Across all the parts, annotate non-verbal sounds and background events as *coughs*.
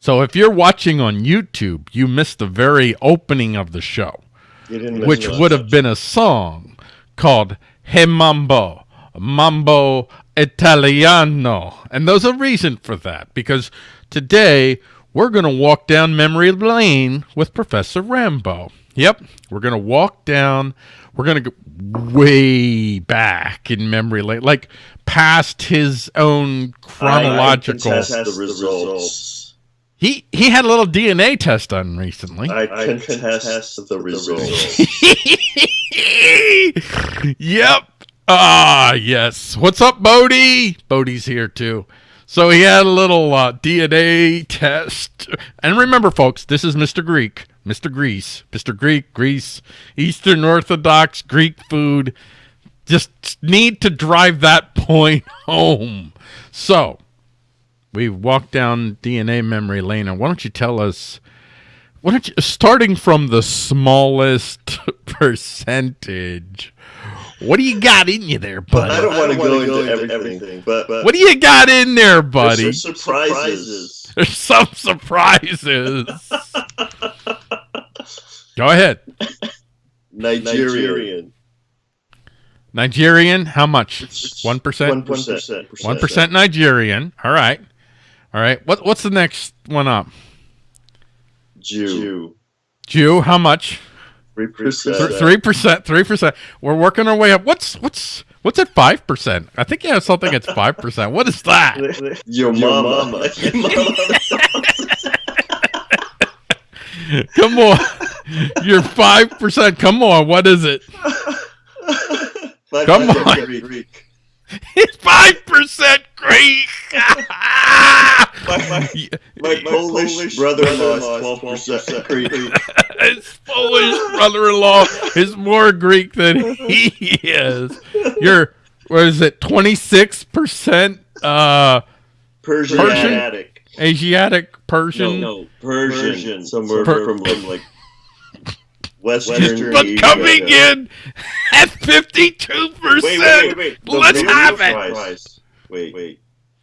So if you're watching on YouTube, you missed the very opening of the show, which would have been a song called Hey Mambo, Mambo Italiano. And there's a reason for that, because today we're going to walk down memory lane with Professor Rambo. Yep, we're going to walk down, we're going to go way back in memory lane, like past his own chronological. I, I the results. He he had a little DNA test done recently. I can contest the results. *laughs* yep. Ah, yes. What's up, Bodie? Bodie's here too. So he had a little uh, DNA test. And remember, folks, this is Mr. Greek, Mr. Greece, Mr. Greek, Greece, Eastern Orthodox Greek food. Just need to drive that *laughs* point home. So we walked down DNA memory lane, and why don't you tell us? Why don't you, starting from the smallest *laughs* percentage? What do you got in you there, buddy? I don't want to go, into, everything, everything but, but, what do you got in there, buddy? There's some surprises. There's some surprises. *laughs* go ahead. Nigerian. Nigerian. How much? One percent. One percent. One percent Nigerian. All right. All right. What What's the next one up? Jew. Jew. How much? Three percent. Three percent. Three percent. We're working our way up. What's what's what's at five percent? I think you have something at five percent. What is that? *laughs* *laughs* Your mama. Come on. You're five percent. Come on. What is it? *laughs* Come on. Greek. It's five percent Greek. my, *laughs* my, my, Polish, Polish brother-in-law is twelve percent Greek. His Polish brother-in-law is more Greek than he is. You're what is it? Twenty six percent uh Persian. Asiatic. Asiatic Persian. No, no Persian. Persian. Somewhere per from, from like Western, but coming in at fifty-two percent. Let's have it. Wait, wait.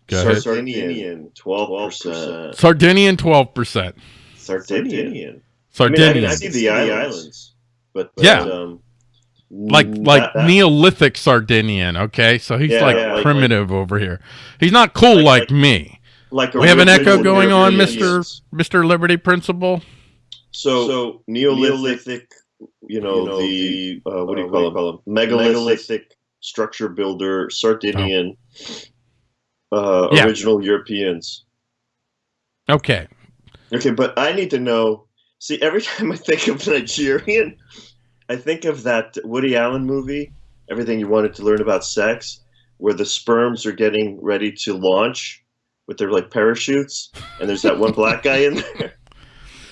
Sardinian, twelve percent. Sardinian, twelve percent. Sardinian. Sardinian. I, mean, I, I see the islands, but, but yeah. Um, like like that, Neolithic Sardinian, okay? So he's yeah, like yeah, primitive like, over here. He's not cool like, like me. Like we have an echo going on, Mister Mister Liberty Principle. So, so Neolithic, you know, you know the, uh, what do you uh, call, them? Megalithic, megalithic structure builder, Sardinian, oh. uh, yeah. original Europeans. Okay. Okay, but I need to know. See, every *laughs* time I think of Nigerian, I think of that Woody Allen movie, Everything You Wanted to Learn About Sex, where the sperms are getting ready to launch with their like parachutes, and there's that one black guy in *laughs* there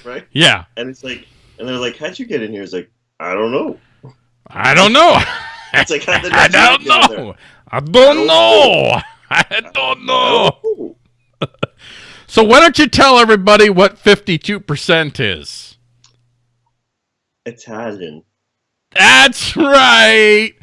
right? Yeah. And it's like, and they're like, "How'd you get in here?" It's like, "I don't know." I don't know. it's like, how *laughs* did I don't know. *laughs* I don't know. I don't know. so why don't you tell everybody what fifty-two percent is? Italian. That's right.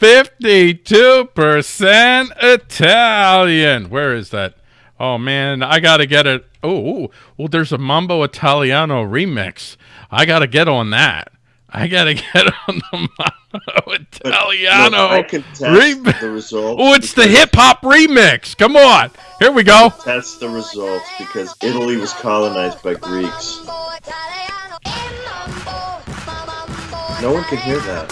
52% Italian. Where is that? Oh man, I gotta get it. Oh, well, there's a Mambo Italiano remix. I gotta get on that. I gotta *laughs* get on the Mambo Italiano remix. The results oh, it's the hip hop remix. Come on, here we go. Test the results because Italy was colonized by Greeks. No one can hear that.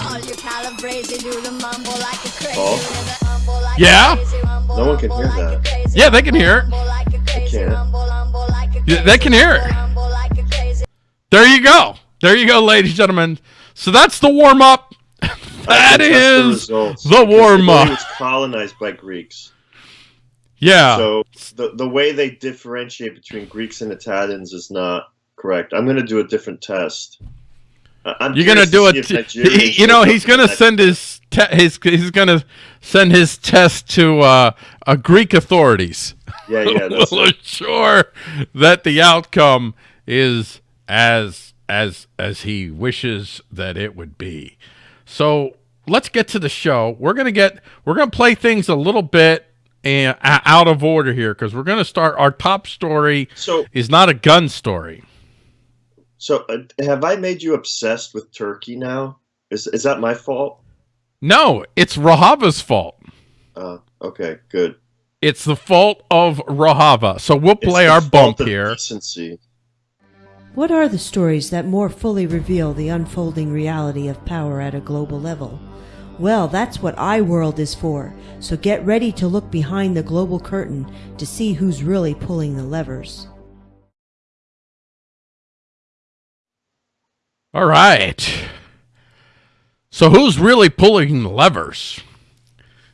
Oh. Yeah? No one can hear that. Yeah, they can hear it. Yeah, they can hear it. There you go. There you go, ladies and gentlemen. So that's the warm up. *laughs* that is the, the warm up. It was colonized by Greeks. Yeah. So the the way they differentiate between Greeks and Italians is not correct. I'm going to do a different test. I'm You're gonna do it. You know, he's gonna send his his he's gonna send his test to uh, uh Greek authorities. Yeah, yeah. *laughs* That's we'll ensure that the outcome is as as as he wishes that it would be. So let's get to the show. We're gonna get we're gonna play things a little bit and uh, out of order here because we're going to start our top story So, is not a gun story. So uh, have I made you obsessed with Turkey now? Is is that my fault? No, it's Rojava's fault. Uh, okay, good. It's the fault of Rojava. So we'll It's play the our fault bump of here. Decency. What are the stories that more fully reveal the unfolding reality of power at a global level? Well, that's what iWorld is for, so get ready to look behind the global curtain to see who's really pulling the levers. All right. So who's really pulling the levers?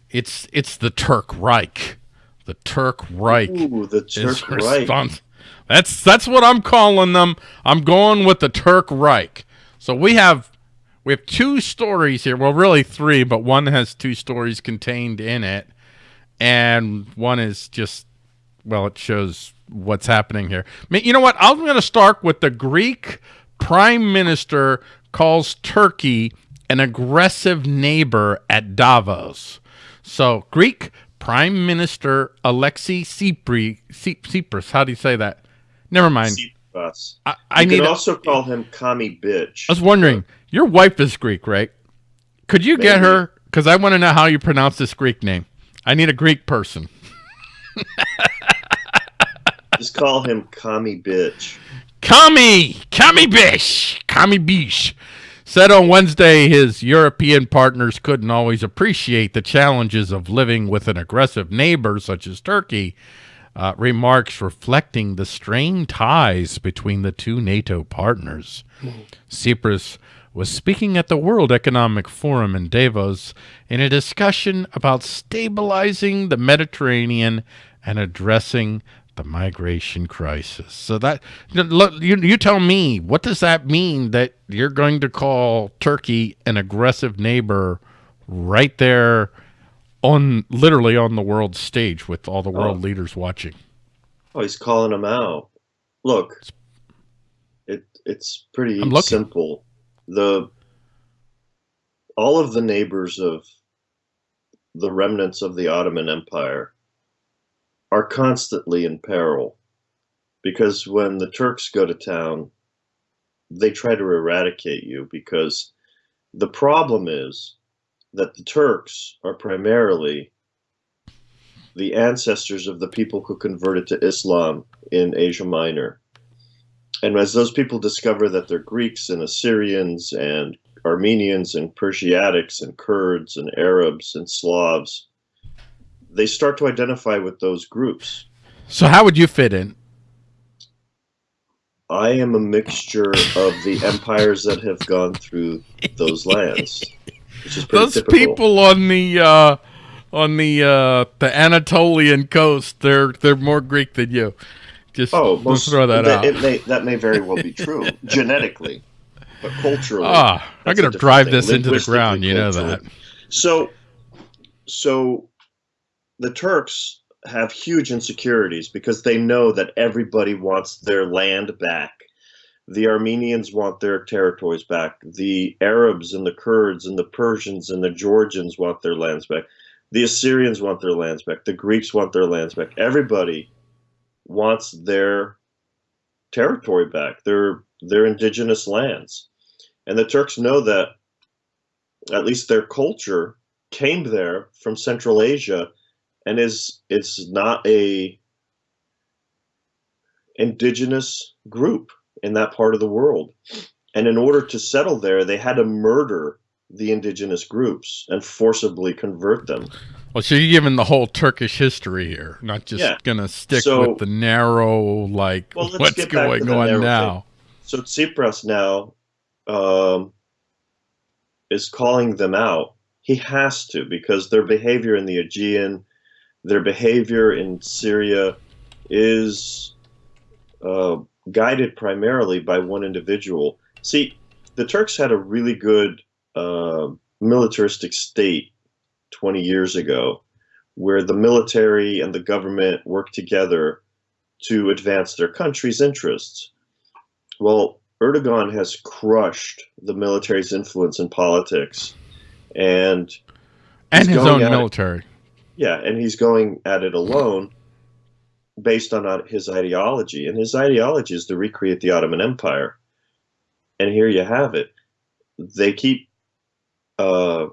It's it's the Turk Reich. The Turk Reich. Ooh, the Turk Reich. That's that's what I'm calling them. I'm going with the Turk Reich. So we have we have two stories here. Well, really three, but one has two stories contained in it, and one is just well, it shows what's happening here. I mean, You know what? I'm going to start with the Greek Prime Minister calls Turkey an aggressive neighbor at Davos. So, Greek Prime Minister Alexei Tsipras, how do you say that? Never mind. Tsipras. I, I You need. can a- also call him commie bitch. I was wondering, your wife is Greek, right? Could you get her? Because I want to know how you pronounce this Greek name. I need a Greek person. Just call him commie bitch. Kami, Kami Bish, Kami Bish said on Wednesday his European partners couldn't always appreciate the challenges of living with an aggressive neighbor such as Turkey. Uh, remarks reflecting the strained ties between the two NATO partners. Tsipras was speaking at the World Economic Forum in Davos in a discussion about stabilizing the Mediterranean and addressing the migration crisis. So that look, you you tell me, what does that mean that you're going to call Turkey an aggressive neighbor right there on literally on the world stage with all the world Oh. leaders watching? Oh, he's calling him out. Look, it it's pretty simple. The all of the neighbors of the remnants of the Ottoman Empire are constantly in peril because when the Turks go to town, they try to eradicate you because the problem is that the Turks are primarily the ancestors of the people who converted to Islam in Asia Minor. And as those people discover that they're Greeks and Assyrians and Armenians and Persiatics and Kurds and Arabs and Slavs, they start to identify with those groups. So how would you fit in? I am a mixture of the *laughs* empires that have gone through those lands, which is pretty Those typical. people on the uh, on the uh, the Anatolian coast, they're they're more Greek than you. Just Oh, let's most, throw that that, out. It may, that may very well be true *laughs* genetically, but culturally. Ah, I'm gonna drive thing. this into the ground. You know that. So, so the Turks have huge insecurities because they know that everybody wants their land back. The Armenians want their territories back. The Arabs and the Kurds and the Persians and the Georgians want their lands back. The Assyrians want their lands back. The Greeks want their lands back. Everybody wants their territory back, their their indigenous lands. And the Turks know that at least their culture came there from Central Asia and is it's not a indigenous group in that part of the world. And in order to settle there, they had to murder the indigenous groups and forcibly convert them. Well, so you're giving the whole Turkish history here, not just Yeah. gonna stick So- with the narrow, like Well, what's going on now. So Tsipras now um, is calling them out. He has to because their behavior in the Aegean, their behavior in Syria, is uh, guided primarily by one individual. See, the Turks had a really good uh, militaristic state 20 years ago, where the military and the government worked together to advance their country's interests. Well, Erdogan has crushed the military's influence in politics, and And his own it. Yeah, and he's going at it alone based on uh, his ideology. And his ideology is to recreate the Ottoman Empire. And here you have it. They keep uh,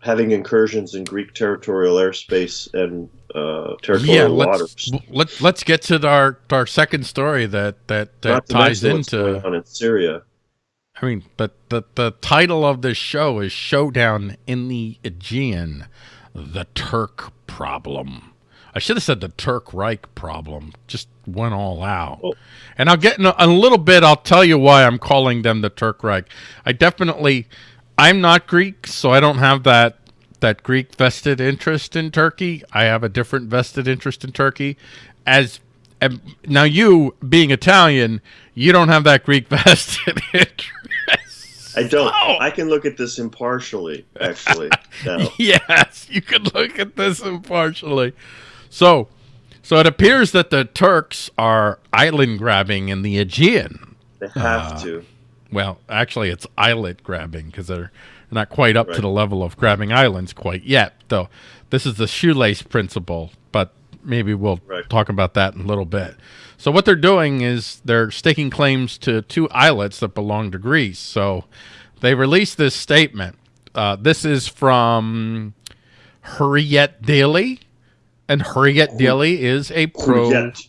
having incursions in Greek territorial airspace and uh, territorial yeah, let's let, let's get to our our second story that that, that ties mention what's going into. on in Syria. I mean, but the the title of this show is "Showdown in the Aegean: The Turk Problem." I should have said the Turk Reich problem. Just went all out. Oh. And I'll get in a, a little bit. I'll tell you why I'm calling them the Turk Reich. I definitely, I'm not Greek, so I don't have that that Greek vested interest in Turkey. I have a different vested interest in Turkey. As and now, you being Italian, you don't have that Greek *laughs* vested interest. I don't. Oh. I can look at this impartially, actually. *laughs* yes, you can look at this impartially. So, so it appears that the Turks are island grabbing in the Aegean. They have Uh, to. Well, actually, it's islet grabbing because they're not quite up to the level of grabbing islands quite yet. Though this is the shoelace principle, but maybe we'll Right. talk about that in a little bit. So what they're doing is they're staking claims to two islets that belong to Greece. So they released this statement. Uh, this is from Hurriyet Daily, and Hurriyet Daily is a pro. Hurriyet.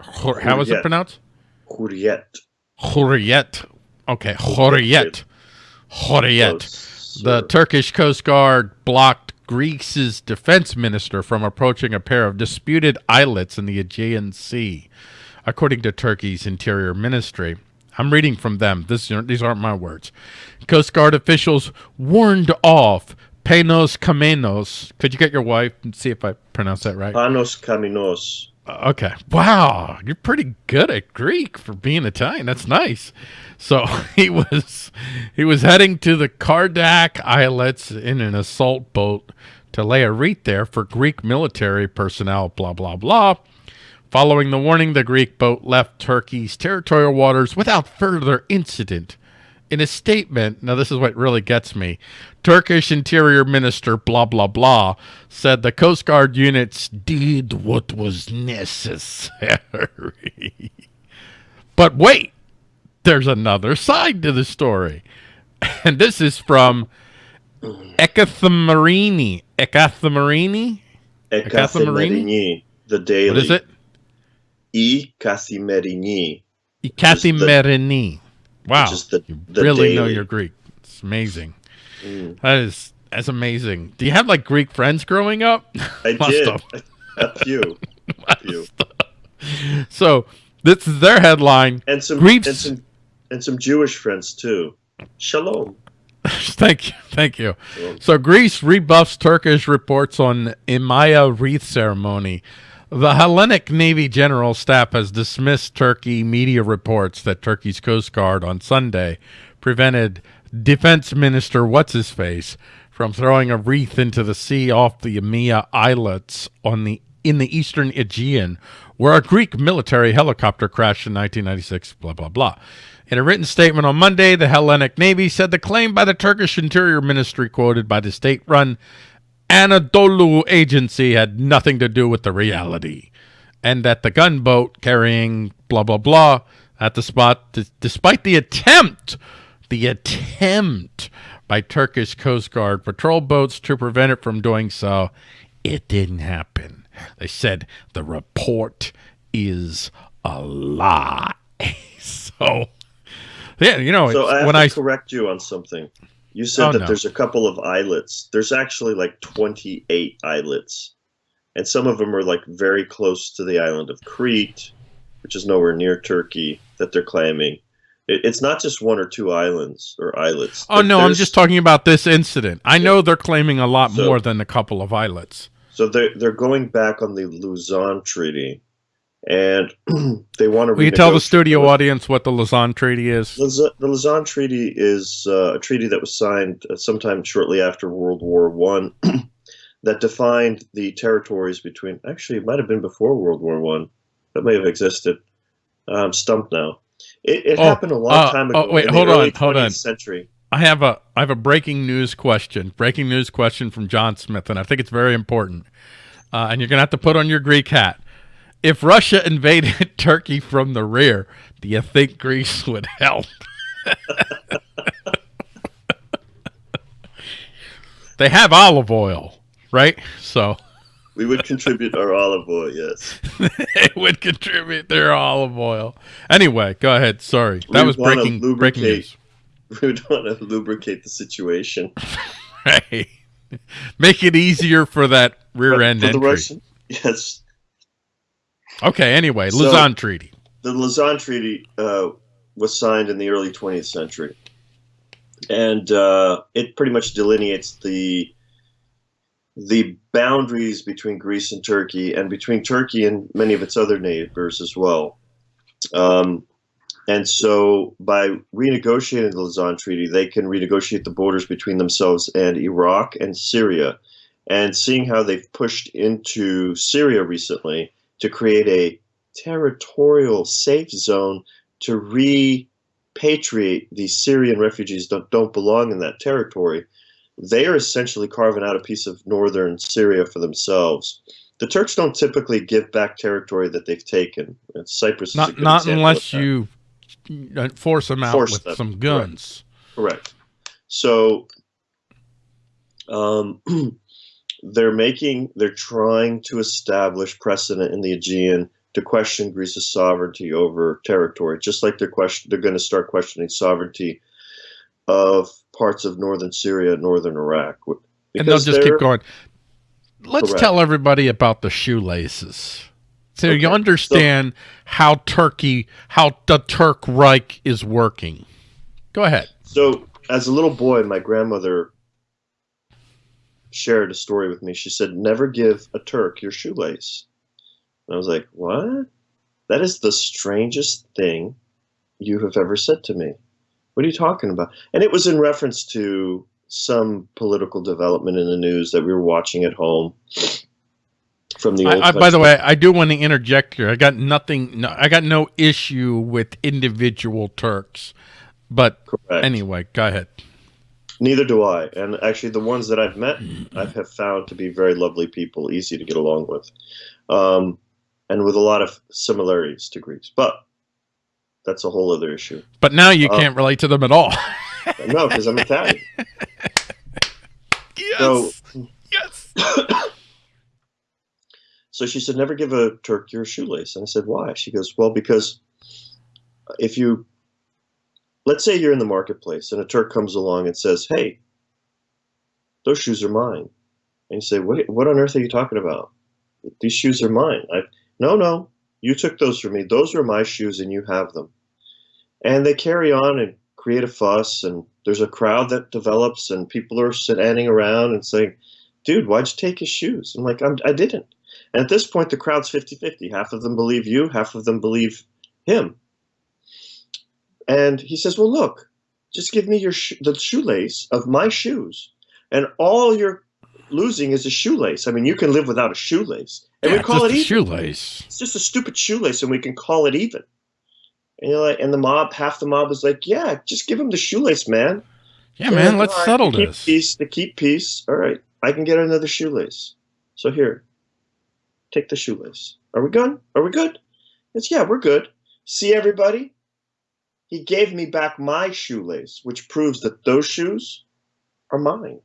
Hur- How is it pronounced? Hurriyet. Hurriyet. Okay, Hurriyet. Hurriyet. The. Turkish Coast Guard blocked Greece's defense minister from approaching a pair of disputed islets in the Aegean Sea, according to Turkey's interior ministry. I'm reading from them. This, these aren't my words. Coast Guard officials warned off Penos Kammenos. Could you get your wife and see if I pronounce that right? Panos Kaminos. Uh, Okay. Wow, you're pretty good at Greek for being Italian. That's nice. So *laughs* he was he was heading to the Kardak Islets in an assault boat to lay a wreath there for Greek military personnel. Blah blah blah. Following the warning, the Greek boat left Turkey's territorial waters without further incident. In a statement, now this is what really gets me. Turkish Interior Minister blah blah blah said the Coast Guard units did what was necessary. *laughs* but wait, there's another side to the story. *laughs* And this is from Ekathemarini. Ekathemarini? Ekathimerini. The daily. What is it? E Kathimerini. Ekathemarini. Wow. Which is the, you the really know your Greek. It's amazing. Mm. That is that's amazing. Do you have like Greek friends growing up? I *laughs* did. A few. *laughs* A few. So this is their headline. And some Greeks- and some and some Jewish friends too. Shalom. *laughs* thank you, thank you. Shalom. So Greece rebuffs Turkish reports on Imaya wreath ceremony. The Hellenic Navy General Staff has dismissed Turkey media reports that Turkey's Coast Guard on Sunday prevented Defense Minister What's His Face from throwing a wreath into the sea off the Imia Islets on the in the eastern Aegean, where a Greek military helicopter crashed in 1996. Blah blah blah. In a written statement on Monday, the Hellenic Navy said the claim by the Turkish Interior Ministry, quoted by the state-run Anadolu agency, had nothing to do with the reality, and that the gunboat carrying blah blah blah at the spot, despite the attempt, the attempt by Turkish Coast Guard patrol boats to prevent it from doing so, it didn't happen. They said the report is a lie. *laughs* so, yeah, you know, So it's- I have when to I correct you on something. You said Oh, that no. there's a couple of islets. There's actually like 28 islets. And some of them are like very close to the island of Crete, which is nowhere near Turkey, that they're claiming. It, it's not just one or two islands or islets. Oh no, I'm just talking about this incident. I know they're claiming a lot So- more than a couple of islets. So they're, they're going back on the Lausanne Treaty. And *clears throat* they want to Will you tell the studio audience what the Lausanne Treaty is? The Lausanne Treaty is uh, a treaty that was signed uh, sometime shortly after World War One, *clears throat* that defined the territories between. Actually, it might have been before World War One. That may have existed. I'm stumped now. It, it Oh, happened a long uh, time oh, ago. wait, in hold on, hold on. Century. I have a I have a breaking news question. Breaking news question from John Smith, and I think it's very important. Uh, and you're gonna have to put on your Greek hat. If Russia invaded *laughs* Turkey from the rear, do you think Greece would help? *laughs* they have olive oil, right? So *laughs* we would contribute our olive oil, yes. they would contribute their olive oil. Anyway, go ahead. Sorry. That was breaking breaking lubricate. news. We would want to lubricate the situation. Right. Make it easier for that rear But end for the entry. Russian, yes. Okay, anyway, So- Lausanne Treaty. The Lausanne Treaty uh, was signed in the early 20th century, and uh, it pretty much delineates the the boundaries between Greece and Turkey, and between Turkey and many of its other neighbors as well. Um, and so, by renegotiating the Lausanne Treaty, they can renegotiate the borders between themselves and Iraq and Syria. And seeing how they've pushed into Syria recently to create a territorial safe zone to repatriate these Syrian refugees that don't belong in that territory, they are essentially carving out a piece of northern Syria for themselves. The Turks don't typically give back territory that they've taken. And Cyprus Not not unless you uh, force them out Force with them, some guns. Correct. So um, *clears throat* they're making, they're trying to establish precedent in the Aegean to question Greece's sovereignty over territory, just like they're question, they're going to start questioning sovereignty of parts of northern Syria, northern Iraq. And they'll just keep going. Let's Correct. tell everybody about the shoelaces. So you Okay, understand how Turkey, how the Turk Reich is working. Go ahead. So, as a little boy, my grandmother shared a story with me. She said, Never give a Turk your shoelace. And I was like, What? That is the strangest thing you have ever said to me. What are you talking about? And it was in reference to some political development in the news that we were watching at home from the I, old I, by the way, I do want to interject here. I got nothing. No, I got no issue with individual Turks, but Correct. anyway, go ahead. Neither do I. And actually, the ones that I've met, I have found to be very lovely people, easy to get along with, um, and with a lot of similarities to Greeks. But that's a whole other issue. But now you Uh, can't relate to them at all. No, because I'm Italian. yes. *laughs* So, yes. *coughs* so she said, never give a Turk your shoelace. And I said, why? She goes, well, because if you, let's say you're in the marketplace and a Turk comes along and says, hey, those shoes are mine. And you say, what, what on earth are you talking about? These shoes are mine. I, no, no, you took those from me. Those are my shoes and you have them. And they carry on and create a fuss and there's a crowd that develops and people are standing around and saying, dude, why'd you take his shoes? I'm like, I'm, I didn't. And at this point, the crowd's 50 50. Half of them believe you, half of them believe him. And he says, Well, look, just give me your sh- the shoelace of my shoes. And all you're losing is a shoelace. I mean, you can live without a shoelace. And Yeah, we call just it a even. shoelace. It's just a stupid shoelace, and we can call it even. And you're like, and the mob, half the mob is like, yeah, just give him the shoelace, man. Yeah, They're man, let's "All right, settle to keep this. Peace, to keep peace. All right, I can get another shoelace. So here, take the shoelace. Are we good? Are we good? It's yeah, we're good. See everybody? He gave me back my shoelace, which proves that those shoes are mine.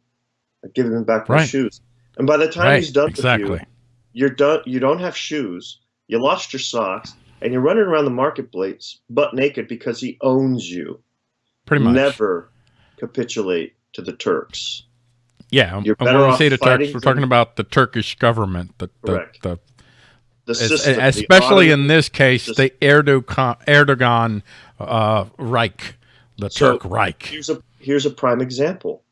I've given him back my Right. shoes. And by the time Right, he's done exactly. with you, you're done. You don't have shoes. You lost your socks, and you're running around the marketplace butt naked because he owns you. Pretty much. Never capitulate to the Turks. Yeah, You're better when we say the Turks, we're them. talking about the Turkish government, the, the, Correct. the The system, the especially in this case, system. the Erdogan, Erdogan uh, Reich, the So, Turk Reich. Here's a here's a prime example.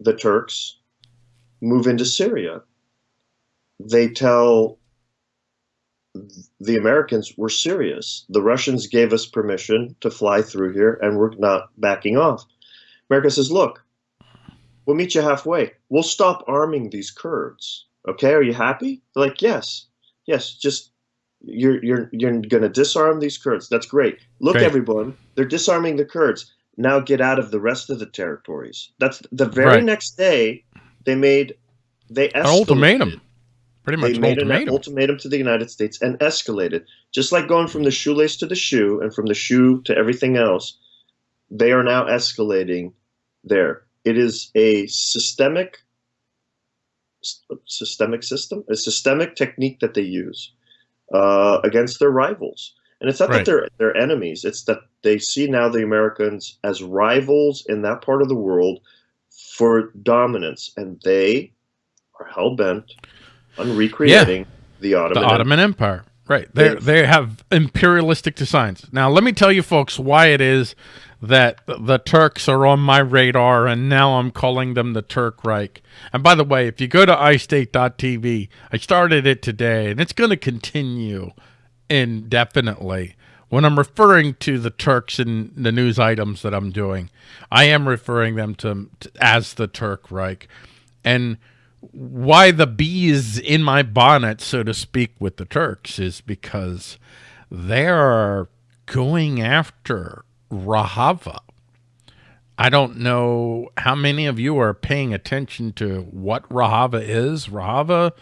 The Turks move into Syria. They tell the Americans we're serious. The Russians gave us permission to fly through here, and we're not backing off. America says, "Look, we'll meet you halfway. We'll stop arming these Kurds. Okay, are you happy?" They're like, "Yes, yes. Just you're you're you're going to disarm these Kurds. That's great. Look, Great. everyone, they're disarming the Kurds. now get out of the rest of the territories. That's the very Right. next day they made they An ultimatum. Pretty much They an made an ultimatum. ultimatum to the United States and escalated, just like going from the shoelace to the shoe and from the shoe to everything else. They are now escalating there. It is a systemic systemic system, a systemic technique that they use uh, against their rivals. And it's not Right. that they're they're enemies; it's that they see now the Americans as rivals in that part of the world for dominance, and they are hell bent on recreating the the Ottoman. Ottoman Empire. Right. They They've- imperialistic designs. Now let me tell you folks why it is that the Turks are on my radar and now I'm calling them the Turk Reich. And by the way, if you go to iState.tv, I started it today and it's going to continue indefinitely. When I'm referring to the Turks in the news items that I'm doing, I am referring them to, to as the Turk Reich. And why the bees in my bonnet, so to speak, with the Turks is because they're going after Rojava. I don't know how many of you are paying attention to what Rojava is. Rojava,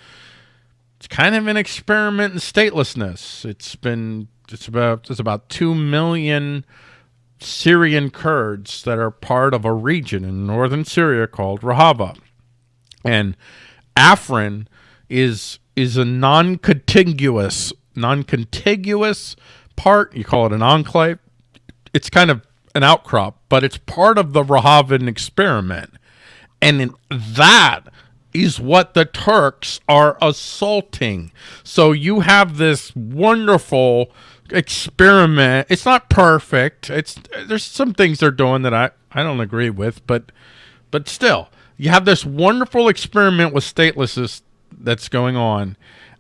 it's kind of an experiment in statelessness. It's been it's about it's about two million Syrian Kurds that are part of a region in northern Syria called Rojava and Afrin is is a non-contiguous non-contiguous part. You call it an enclave. It's kind of an outcrop, but it's part of the Rojavan experiment, and that is what the Turks are assaulting. So you have this wonderful experiment. It's not perfect. It's there's some things they're doing that I I don't agree with, but but still, you have this wonderful experiment with statelessness that's going on,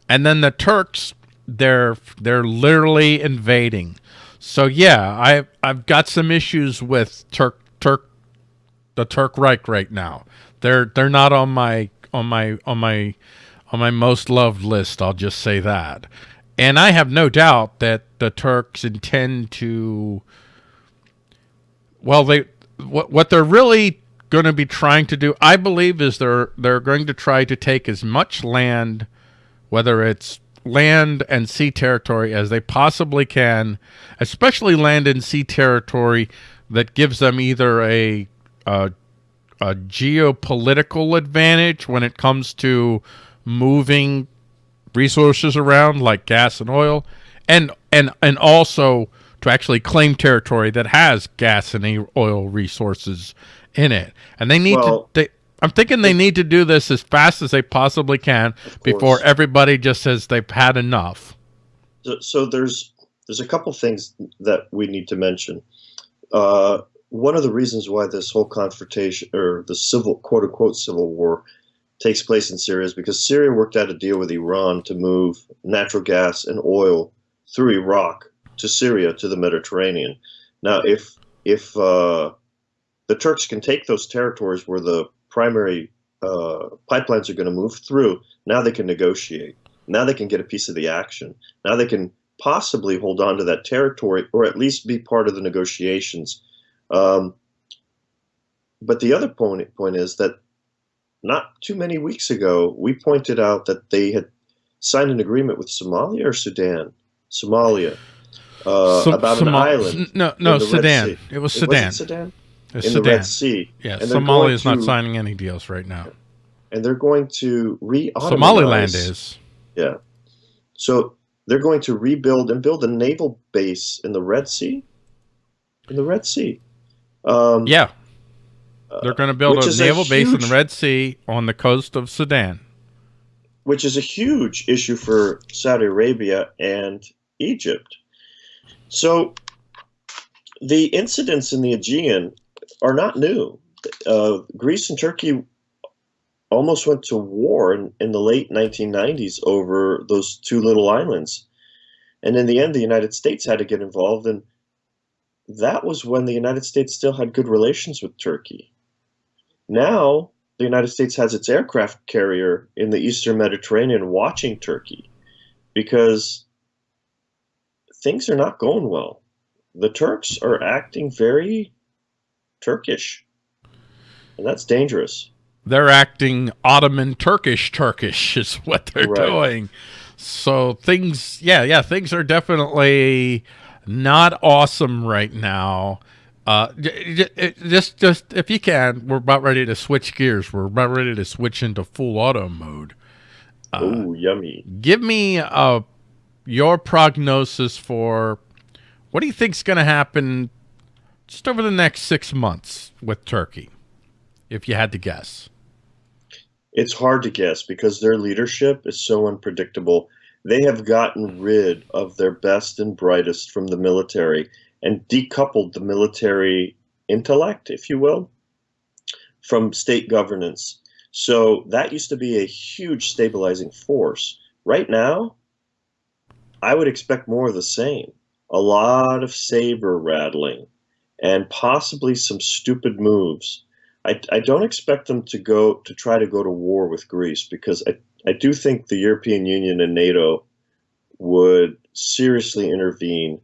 and then the Turks they're they're literally invading. So yeah, I I've got some issues with Turk Turk the Turk Reich right now. They're they're not on my on my on my on my most loved list. I'll just say that. And I have no doubt that the Turks intend to well they what what they're really going to be trying to do I believe is they're they're going to try to take as much land whether it's land and sea territory as they possibly can, especially land and sea territory that gives them either a, a a geopolitical advantage when it comes to moving resources around like gas and oil and and and also to actually claim territory that has gas and oil resources in it and they need Well- to they, i'm thinking they need to do this as fast as they possibly can before everybody just says they've had enough So, so there's there's a couple things that we need to mention. Uh, one of the reasons why this whole confrontation or the civil quote unquote civil war takes place in Syria is because Syria worked out a deal with Iran to move natural gas and oil through Iraq to Syria to the Mediterranean. Now, if if uh, the Turks can take those territories where the primary uh, pipelines are going to move through, now they can negotiate. Now they can get a piece of the action. Now they can possibly hold on to that territory or at least be part of the negotiations. Um, but the other point, point is that not too many weeks ago, we pointed out that they had signed an agreement with Somalia or Sudan, Somalia, uh, Som- about an island. no no in the Red sudan it was sudan wasn't Sudan in sudan the Red Sea, yeah somalia is not signing any deals right now and they're going to re somaliland is Yeah. So they're going to rebuild and build a naval base in the Red Sea. In the Red Sea. Um, Yeah. They're going to build which a is a naval base in the Red Sea on the coast of Sudan. Which is a huge issue for Saudi Arabia and Egypt. So the incidents in the Aegean are not new. Uh, Greece and Turkey almost went to war in, in the late 1990s over those two little islands. And in the end, the United States had to get involved. And that was when the United States still had good relations with Turkey. Now, the United States has its aircraft carrier in the Eastern Mediterranean watching Turkey because things are not going well. The Turks are acting very Turkish, and that's dangerous. They're acting Ottoman Turkish Turkish *laughs* is what they're Right. doing. So things, yeah, yeah, things are definitely not awesome right now. Uh, j- j- it- just, just if you can, we're about ready to switch gears. We're about ready to switch into full auto mode. Uh, Ooh, yummy. Give me uh, your prognosis for what do you think's going to happen just over the next six months with Turkey, if you had to guess. It's hard to guess because their leadership is so unpredictable. They have gotten rid of their best and brightest from the military and decoupled the military intellect, if you will, from state governance. So that used to be a huge stabilizing force. Right now, I would expect more of the same. A lot of saber rattling and possibly some stupid moves. I, I don't expect them to go to try to go to war with Greece because I, I do think the European Union and NATO would seriously intervene.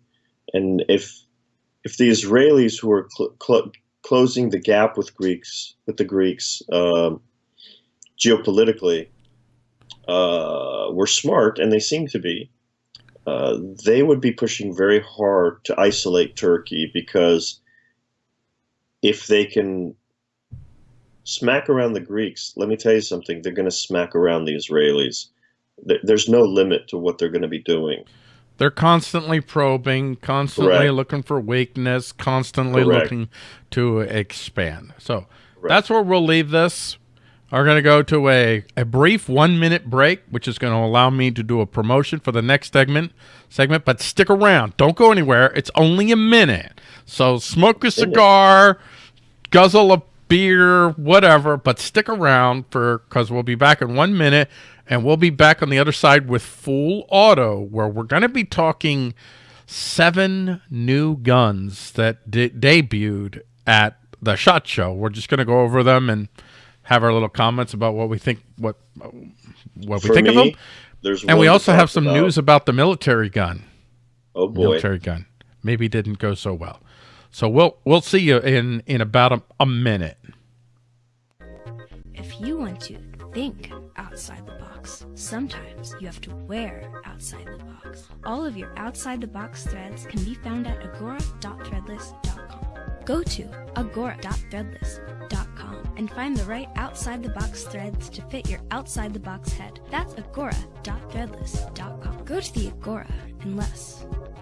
And if if the Israelis who are cl- cl- closing the gap with Greeks with the Greeks um, geopolitically uh, were smart, and they seem to be, uh, they would be pushing very hard to isolate Turkey because if they can smack around the Greeks, let me tell you something, they're going to smack around the Israelis. There's no limit to what they're going to be doing. They're constantly probing, constantly Correct. looking for weakness, constantly Correct. looking to expand. So Correct. that's where we'll leave this. Are going to go to a, a brief one minute break, which is going to allow me to do a promotion for the next segment. Segment, but stick around. Don't go anywhere. It's only a minute. So smoke a cigar, guzzle a beer, whatever, but stick around for because we'll be back in one minute and we'll be back on the other side with full auto where we're going to be talking seven new guns that de- debuted at the shot show. We're just going to go over them and have our little comments about what we think what what we For think of them. there's and we also have some about. news about the military gun. Oh boy. military gun. Maybe didn't go so well so we'll we'll see you in in about a, a minute If you want to think outside the box, sometimes you have to wear outside the box. All of your outside the box threads can be found at agora.threadless.com. Go to agora.threadless.com and find the right outside the box threads to fit your outside the box head. That's agora.threadless.com. Go to the Agora, unless, of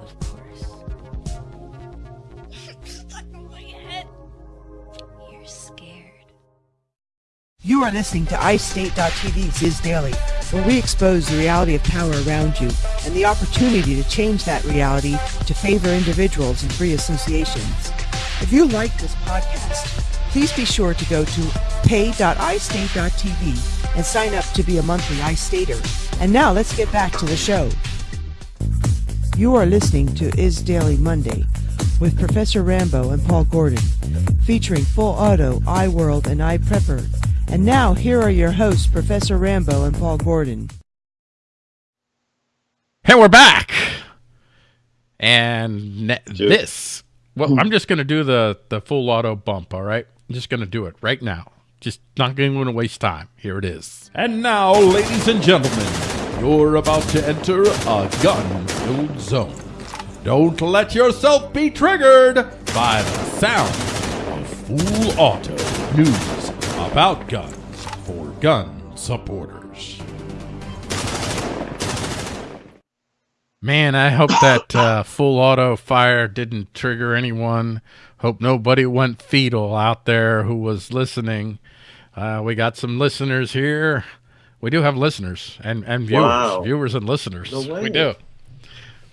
You are listening to iState.tv's Is Daily, where we expose the reality of power around you and the opportunity to change that reality to favor individuals and free associations. If you like this podcast, please be sure to go to pay.istate.tv and sign up to be a monthly iStater. And now let's get back to the show. You are listening to Is Daily Monday with Professor Rambo and Paul Gordon, featuring Full Auto, iWorld, and iPrepper. And now, here are your hosts, Professor Rambo and Paul Gordon. Hey, we're back. And ne- this, well, hmm. I'm just going to do the, the full auto bump, all right? I'm just going to do it right now. Just not going to waste time. Here it is. And now, ladies and gentlemen, you're about to enter a gun-filled zone. Don't let yourself be triggered by the sound of full auto news about guns for gun supporters. Man, I hope that uh, full auto fire didn't trigger anyone. Hope nobody went fetal out there who was listening. Uh, we got some listeners here. We do have listeners and, and viewers, Wow. viewers and listeners. No way. We do.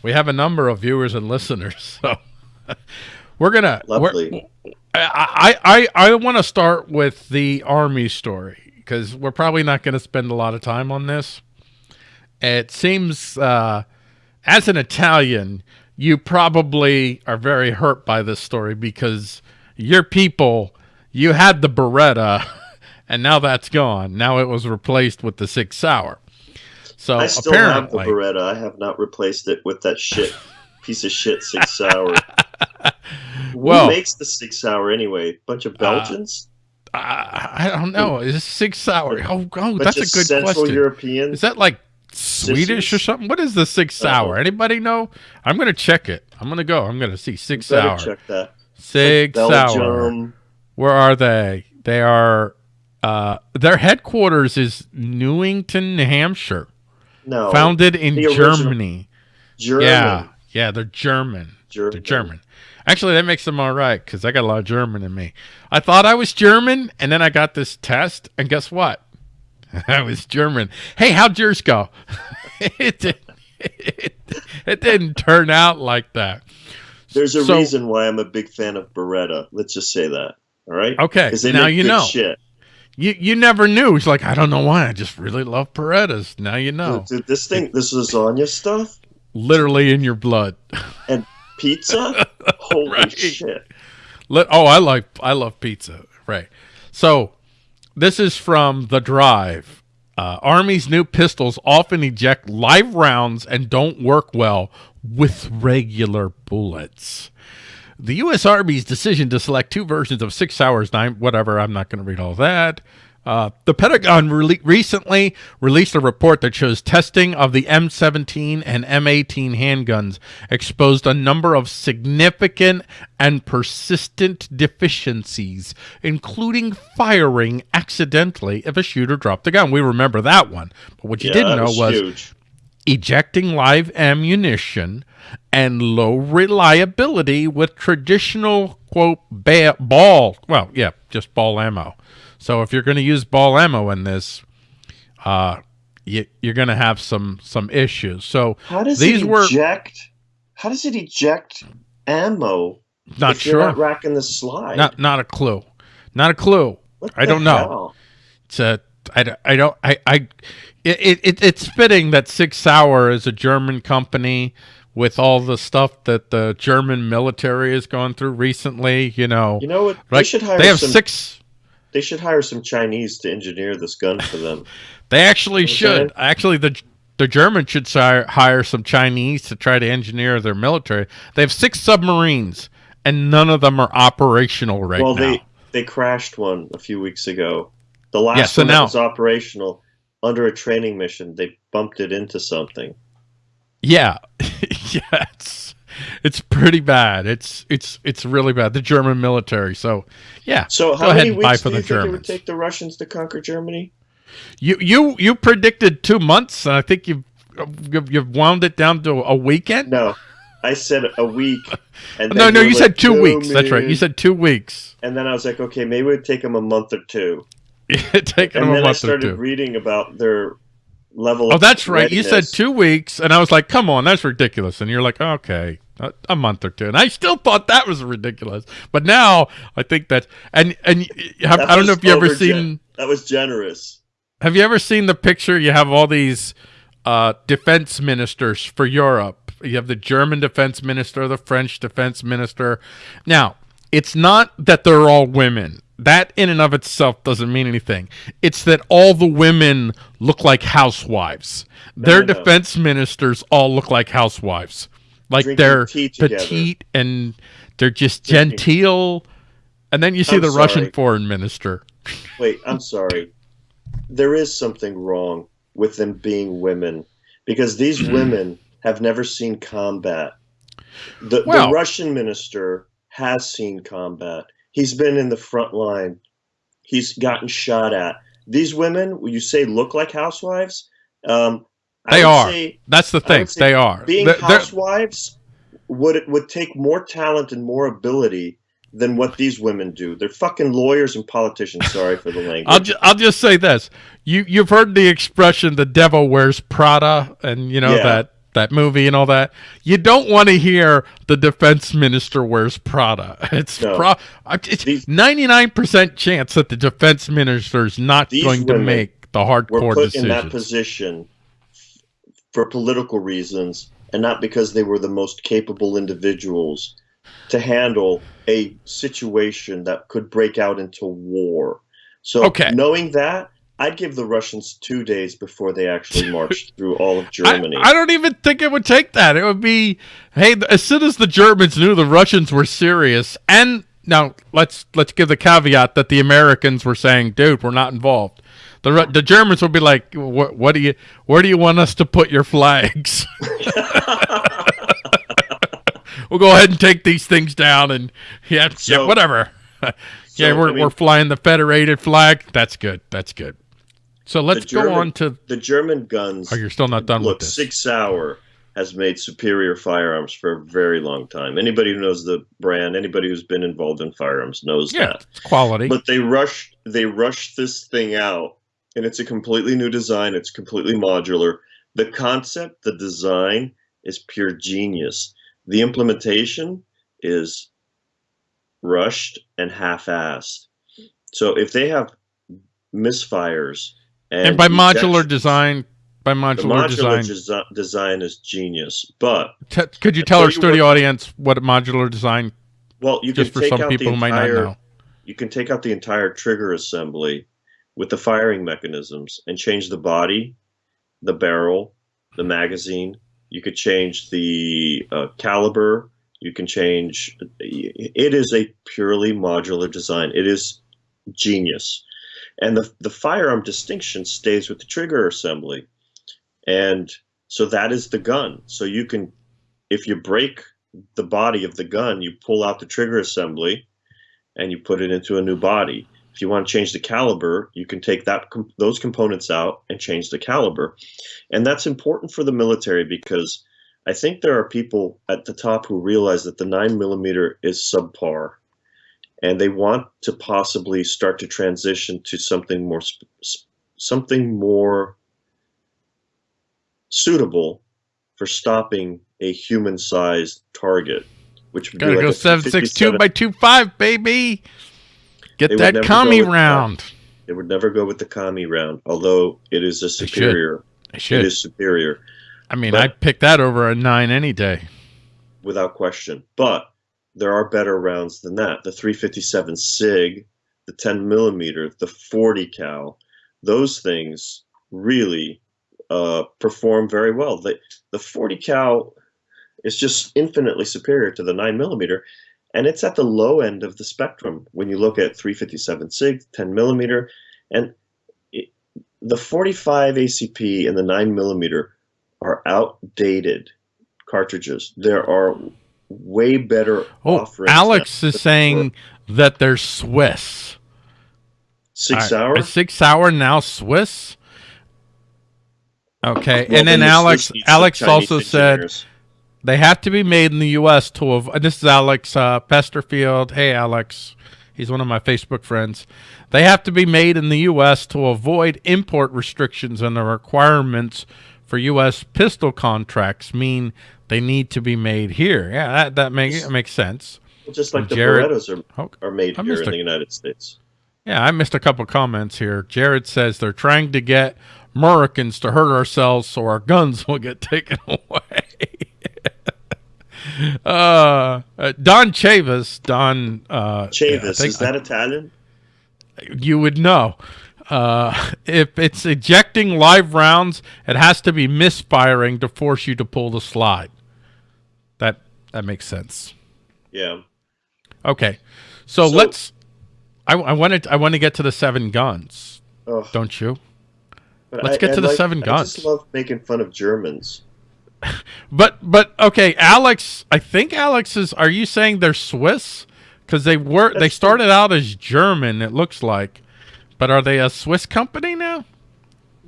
We have a number of viewers and listeners. *laughs* So we're gonna. we're- Lovely. I I I, I want to start with the army story because we're probably not going to spend a lot of time on this. It seems, uh, as an Italian, you probably are very hurt by this story because your people, you had the Beretta, *laughs* and now that's gone. Now it was replaced with the SIG Sauer. So I still have the Beretta. I have not replaced it with that shit *laughs* piece of shit SIG Sauer. *laughs* Well- Who makes the SIG Sauer anyway? Bunch of Belgians? Uh, I don't know. Is it SIG Sauer? Oh, oh that's a good Central question. Europeans? Is that like Swedish or something? What is the SIG Sauer? Uh-oh. Anybody know? I'm gonna check it. I'm gonna go. I'm gonna see SIG Sauer. check that. SIG Sauer. Where are they? They are. Uh, their headquarters is Newington, New Hampshire. No. Founded in Germany. German. Yeah, yeah, they're German. German. They're German. Actually, that makes them all right because I got a lot of German in me. I thought I was German, and then I got this test, and guess what? *laughs* I was German. Hey, how'd yours go? *laughs* it, did, it, *laughs* it didn't turn out like that. There's a So- reason why I'm a big fan of Beretta. Let's just say that. All right? Okay, now you know. Shit. You you never knew. He's like I don't know why. I just really love Berettas. Now you know. Dude, this thing, this lasagna stuff, Literally in your blood. And pizza. *laughs* Holy Right. shit! Let, oh, I like I love pizza. Right. So this is from the drive. Uh, Army's new pistols often eject live rounds and don't work well with regular bullets. The U.S. Army's decision to select two versions of Sig Sauer's nine whatever. I'm not going to read all that. Uh, the Pentagon rele- recently released a report that shows testing of the M17 and M18 handguns exposed a number of significant and persistent deficiencies, including firing accidentally if a shooter dropped the gun. We remember that one. But what you Yeah, didn't know was huge. ejecting live ammunition and low reliability with traditional quote ba- ball well yeah just ball ammo so if you're going to use ball ammo in this uh you, you're going to have some some issues so How does these it were eject? How does it eject ammo? not sure not racking the slide. not not a clue not a clue What I don't know. hell? it's a I, don't I I it, it it's fitting that Sig Sauer is a German company with all the stuff that the German military has gone through recently. You know, You know what? like they should hire they have some. six. They should hire some Chinese to engineer this gun for them. *laughs* They actually Okay. should. Actually, the the Germans should hire, hire some Chinese to try to engineer their military. They have six submarines, and none of them are operational right well, now. they they crashed one a few weeks ago. The last Yeah, so one now- was operational under a training mission. They bumped it into something. Yeah, *laughs* *laughs* yeah, it's it's pretty bad. It's it's it's really bad. The German military. So yeah, So how many weeks do the you think it would take the Russians to conquer Germany? you you you predicted two months, and I think you've you've, you've wound it down to a weekend. No, I said a week. *laughs* And no, no, you like, said two "No, weeks. That's right. You said two weeks. And then I was like, okay, maybe it would take them a month or two. *laughs* It taken and them a then I month or started two. reading about their level. Oh, of that's right. You said two weeks, and I was like, "Come on, that's ridiculous." And you're like, "Okay, a, a month or two. And I still thought that was ridiculous, but now I think that. And and have, That I don't know if you ever seen. That was generous. Have you ever seen the picture? You have all these uh, defense ministers for Europe. You have the German defense minister, the French defense minister. Now, it's not that they're all women. That in and of itself doesn't mean anything. It's that all the women look like housewives. Their no, no. defense ministers all look like housewives. Like Drinking they're petite and they're just Drinking- genteel. And then you see I'm the Russian foreign minister. Wait, I'm *laughs* sorry. There is something wrong with them being women because these Hmm. women have never seen combat. The, Well- the Russian minister has seen combat. He's been in the front line. He's gotten shot at. These women, you say look like housewives, um, They are. say That's the thing. They are. being They're- housewives would it would take more talent and more ability than what these women do. They're fucking lawyers and politicians. Sorry for the *laughs* language. I'll ju- I'll just say this: you you've heard the expression "the devil wears Prada" and you know Yeah. that that movie and all that. You don't want to hear the defense minister wears Prada. *laughs* It's No. pro. It's ninety nine percent chance that the defense minister is not going to make the We're hardcore put in that position for political reasons and not because they were the most capable individuals to handle a situation that could break out into war. So Okay. knowing that, I'd give the Russians two days before they actually *laughs* marched through all of Germany. I don't even think it would take that. It would be, hey, as soon as the Germans knew the Russians were serious, and now let's let's give the caveat that the Americans were saying, "Dude, we're not involved." The the Germans would be like, "What what do you where do you want us to put your flags?" *laughs* we'll go ahead and take these things down, and yeah, yeah, So- whatever. *laughs* yeah, so, we're I mean- we're flying the Federated flag. That's good. That's good. So let's German- go on to. the German guns. Oh, you're still not done look, with this. Sig Sauer has made superior firearms for a very long time. Anybody who knows the brand, anybody who's been involved in firearms knows yeah, that. it's quality. But they rushed they rushed this thing out and it's a completely new design, it's completely modular. The concept, the design is pure genius. The implementation is rushed and half-assed. So if they have misfires and, and by modular design, by modular, modular design, desi- design is genius. But t- could you tell our studio what- audience what a modular design, well, you just can for take some out people the who might entire, not know? You can take out the entire trigger assembly with the firing mechanisms and change the body, the barrel, the magazine. You could change the uh, caliber. You can change. It is a purely modular design. It is genius, and the the firearm distinction stays with the trigger assembly, and so that is the gun. So you can, if you break the body of the gun, you pull out the trigger assembly, and you put it into a new body. If you want to change the caliber, you can take that those components out and change the caliber, and that's important for the military because I think there are people at the top who realize that the nine millimeter is subpar, and they want to possibly start to transition to something more something more suitable for stopping a human-sized target, which would Gotta be like go a seven six two by two five, baby. Get They that commie with that. round. It would never go with the Kami round, although it is a should. superior. I It should. is superior I mean, but- I'd pick that over a nine any day. without question. But there are better rounds than that. The 357 Sig, the 10 millimeter, the 40 cal, those things really uh, perform very well. The, the 40 cal is just infinitely superior to the 9 millimeter, and it's at the low end of the spectrum when you look at 357 Sig, 10 millimeter, and the 45 ACP and the 9 millimeter are outdated cartridges. There are way better Oh. Alex is saying that they're Swiss. six right, hour. Is Sig Sauer now Swiss? Okay, Well, and then the Alex Swiss needs some Alex also said they have to be made in the U.S. to avoid. This is Alex uh, Pesterfield. Hey, Alex. He's one of my Facebook friends. They have to be made in the U.S. to avoid import restrictions and the requirements for U.S. pistol contracts mean they need to be made here. Yeah, that, that makes makes sense. just like the Jared- Berettas are, Oh, are made I here in a- the United States. Yeah, I missed a couple comments here. Jared says they're trying to get Americans to hurt ourselves so our guns will get *laughs* taken away. *laughs* uh, uh, Don Chavis, Don uh, Chavis, think is that Italian? you would know. Uh, if it's ejecting live rounds, it has to be misfiring to force you to pull the slide. That that makes sense. Yeah. Okay, so, So- let's. I, I wanted I want to get to the seven guns. Oh, Don't you? let's get to the seven guns. I just love making fun of Germans. *laughs* But but okay, Alex. I think Alex is. Are you saying they're Swiss? Because they were. they That's- started out as German. It looks like, but are they a Swiss company now?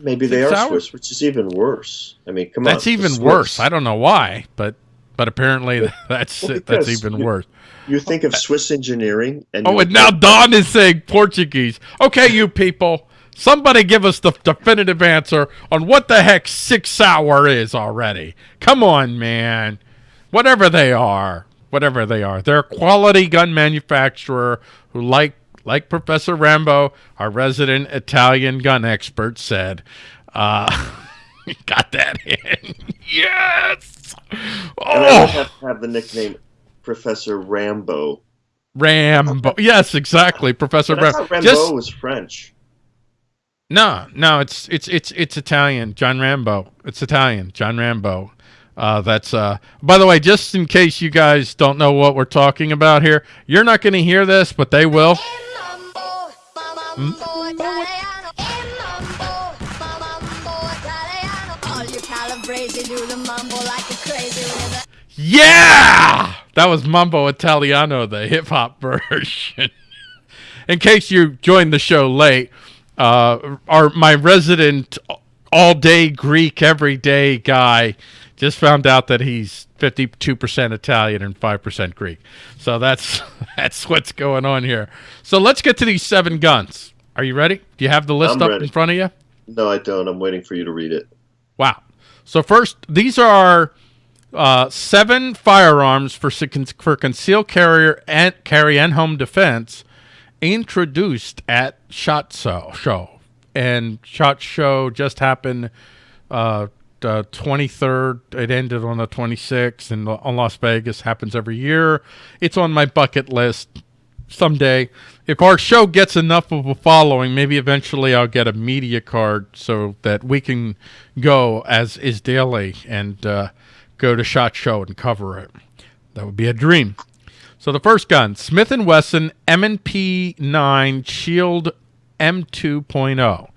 Maybe they are hours? Swiss, which is even worse. I mean, come on. That's even worse. I don't know why, but but apparently *laughs* that's Well, it. That's even you- worse. You think of Swiss engineering, and Oh, and now Don is saying Portuguese. Okay, you people, somebody give us the definitive answer on what the heck Sig Sauer is already. Come on, man. Whatever they are, whatever they are, they're a quality gun manufacturer who, like like Professor Rambo, our resident Italian gun expert, said, uh, *laughs* got that in. *laughs* yes. And I would Oh, have to have the nickname Professor Rambo. Rambo. Yes, exactly, Professor Rambo. Rambo Just was French. No, no, it's it's it's it's Italian. John Rambo. It's Italian. John Rambo. Uh, that's uh. By the way, just in case you guys don't know what we're talking about here, you're not going to hear this, but they will. Yeah, that was Mambo Italiano, the hip hop *laughs* version. in case you joined the show late, uh, our my resident all day Greek, everyday guy just found out that he's 52% Italian and 5% Greek. So that's *laughs* that's what's going on here. So let's get to these seven guns. Are you ready? Do you have the list I'm up ready. in front of you? No, I don't. I'm waiting for you to read it. Wow. So first, these are uh, seven firearms for for concealed carrier and carry and home defense introduced at Shot Show. Show and Shot Show just happened uh, the 23rd. It ended on the 26th, and on Las Vegas happens every year. It's on my bucket list someday. If our show gets enough of a following, maybe eventually I'll get a media card so that we can go as is daily and uh, go to Shot Show and cover it. That would be a dream. So the first gun, Smith & Wesson M&P 9 Shield M2.0.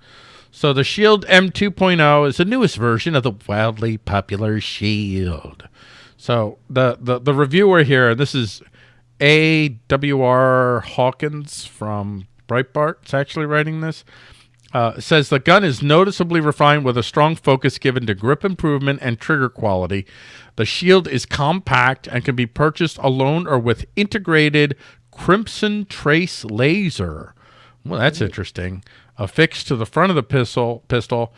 So the Shield M2.0 is the newest version of the wildly popular Shield. So the the, the reviewer here, this is A.W.R. Hawkins from Breitbart. It's actually writing this. Uh, says the gun is noticeably refined with a strong focus given to grip improvement and trigger quality. The shield is compact and can be purchased alone or with integrated Crimson Trace laser. Well, that's interesting. Affixed to the front of the pistol, pistol,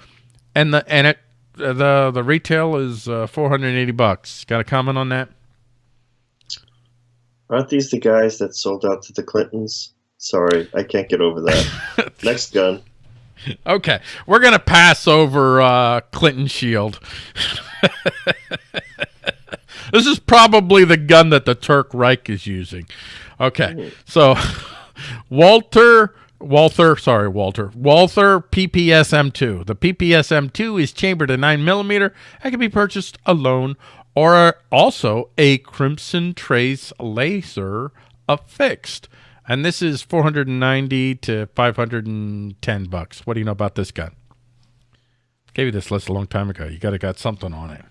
and the and it the the retail is uh, 480 bucks. Got a comment on that? Aren't these the guys that sold out to the Clintons? Sorry, I can't get over that. *laughs* Next gun. *laughs* Okay, we're gonna pass over uh, Clinton Shield. *laughs* this is probably the gun that the Turk Reich is using. Okay, so *laughs* Walter, Walther, sorry, Walter, Walther PPS M2. The PPS M2 is chambered at nine millimeter and can be purchased alone or also a Crimson Trace laser affixed. And this is 490 to 510 bucks. What do you know about this gun? Gave you this list a long time ago. You got to got something on it.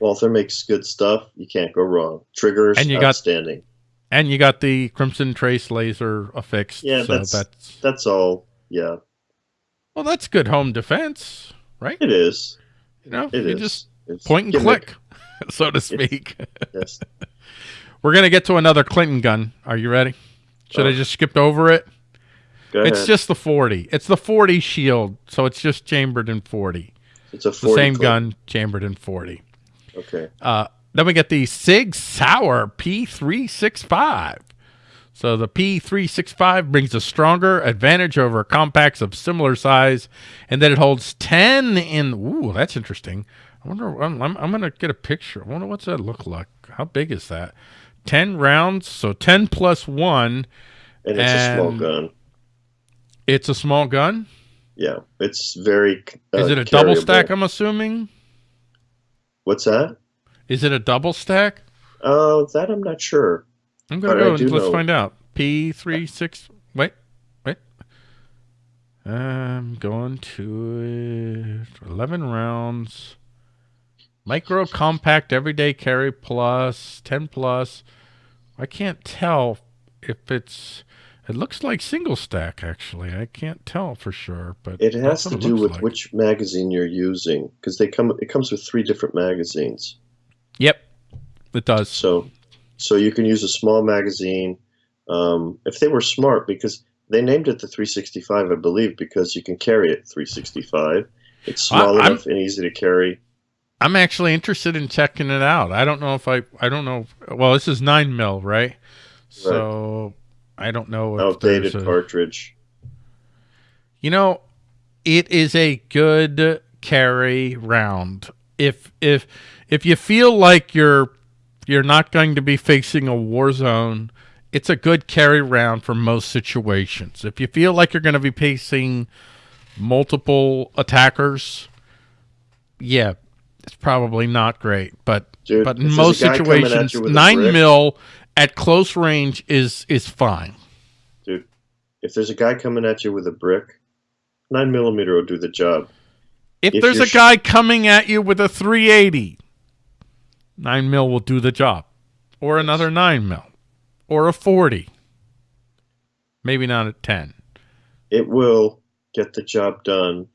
Walther makes good stuff. You can't go wrong. Triggers, And you got- outstanding. And you got the Crimson Trace laser affixed. Yeah, so that's, that's that's all. Yeah, well, that's good home defense, right? it is. You know, It you is. just It's point and gimmick. click, *laughs* so to speak. *laughs* Yes. We're gonna get to another Clinton gun. Are you ready? Should I Oh. just skipped over it? It's just the 40. It's the 40 shield, so it's just chambered in 40. it's a It's the same clip. gun chambered in 40. Okay. Uh, then we get the Sig Sauer P365. So the P365 brings a stronger advantage over compacts of similar size, and then it holds 10 in. Ooh, that's interesting. I wonder. I'm, I'm, I'm going to get a picture. I wonder what's that look like. How big is that? 10 rounds, so 10 plus 1. And it's a small gun. It's a small gun. Yeah, it's very. Uh, Is it a double stack, I'm assuming? What's that? Is it a double stack? Oh, that I'm not sure. I'm gonna go and let's know- find out. P three six. Wait, wait. I'm going to it. Eleven rounds. Micro compact everyday carry plus ten plus. I can't tell if it's. It looks like single stack actually. I can't tell for sure, but It has to do with like. which magazine you're using because they come. It comes with three different magazines. Yep, it does. So, so you can use a small magazine. Um, if they were smart, because they named it the 365, I believe, because you can carry it 365. It's small I- enough and easy to carry. I'm actually interested in checking it out. I don't know if I I don't know. Well, this is nine mil, right? right. So I don't know if Outdated a, cartridge. You know, it is a good carry round. If if if you feel like you're you're not going to be facing a war zone, it's a good carry round for most situations. If you feel like you're going to be facing multiple attackers, yeah, it's probably not great. But Dude, but in most guy coming at situations, you with a nine mil at close range is is fine. dude. If there's a guy coming at you with a brick, nine millimeter will do the job. If, If there's a guy coming at you with a 380, nine mil will do the job, or another nine mil, or a 40. Maybe not a 10. It will get the job done,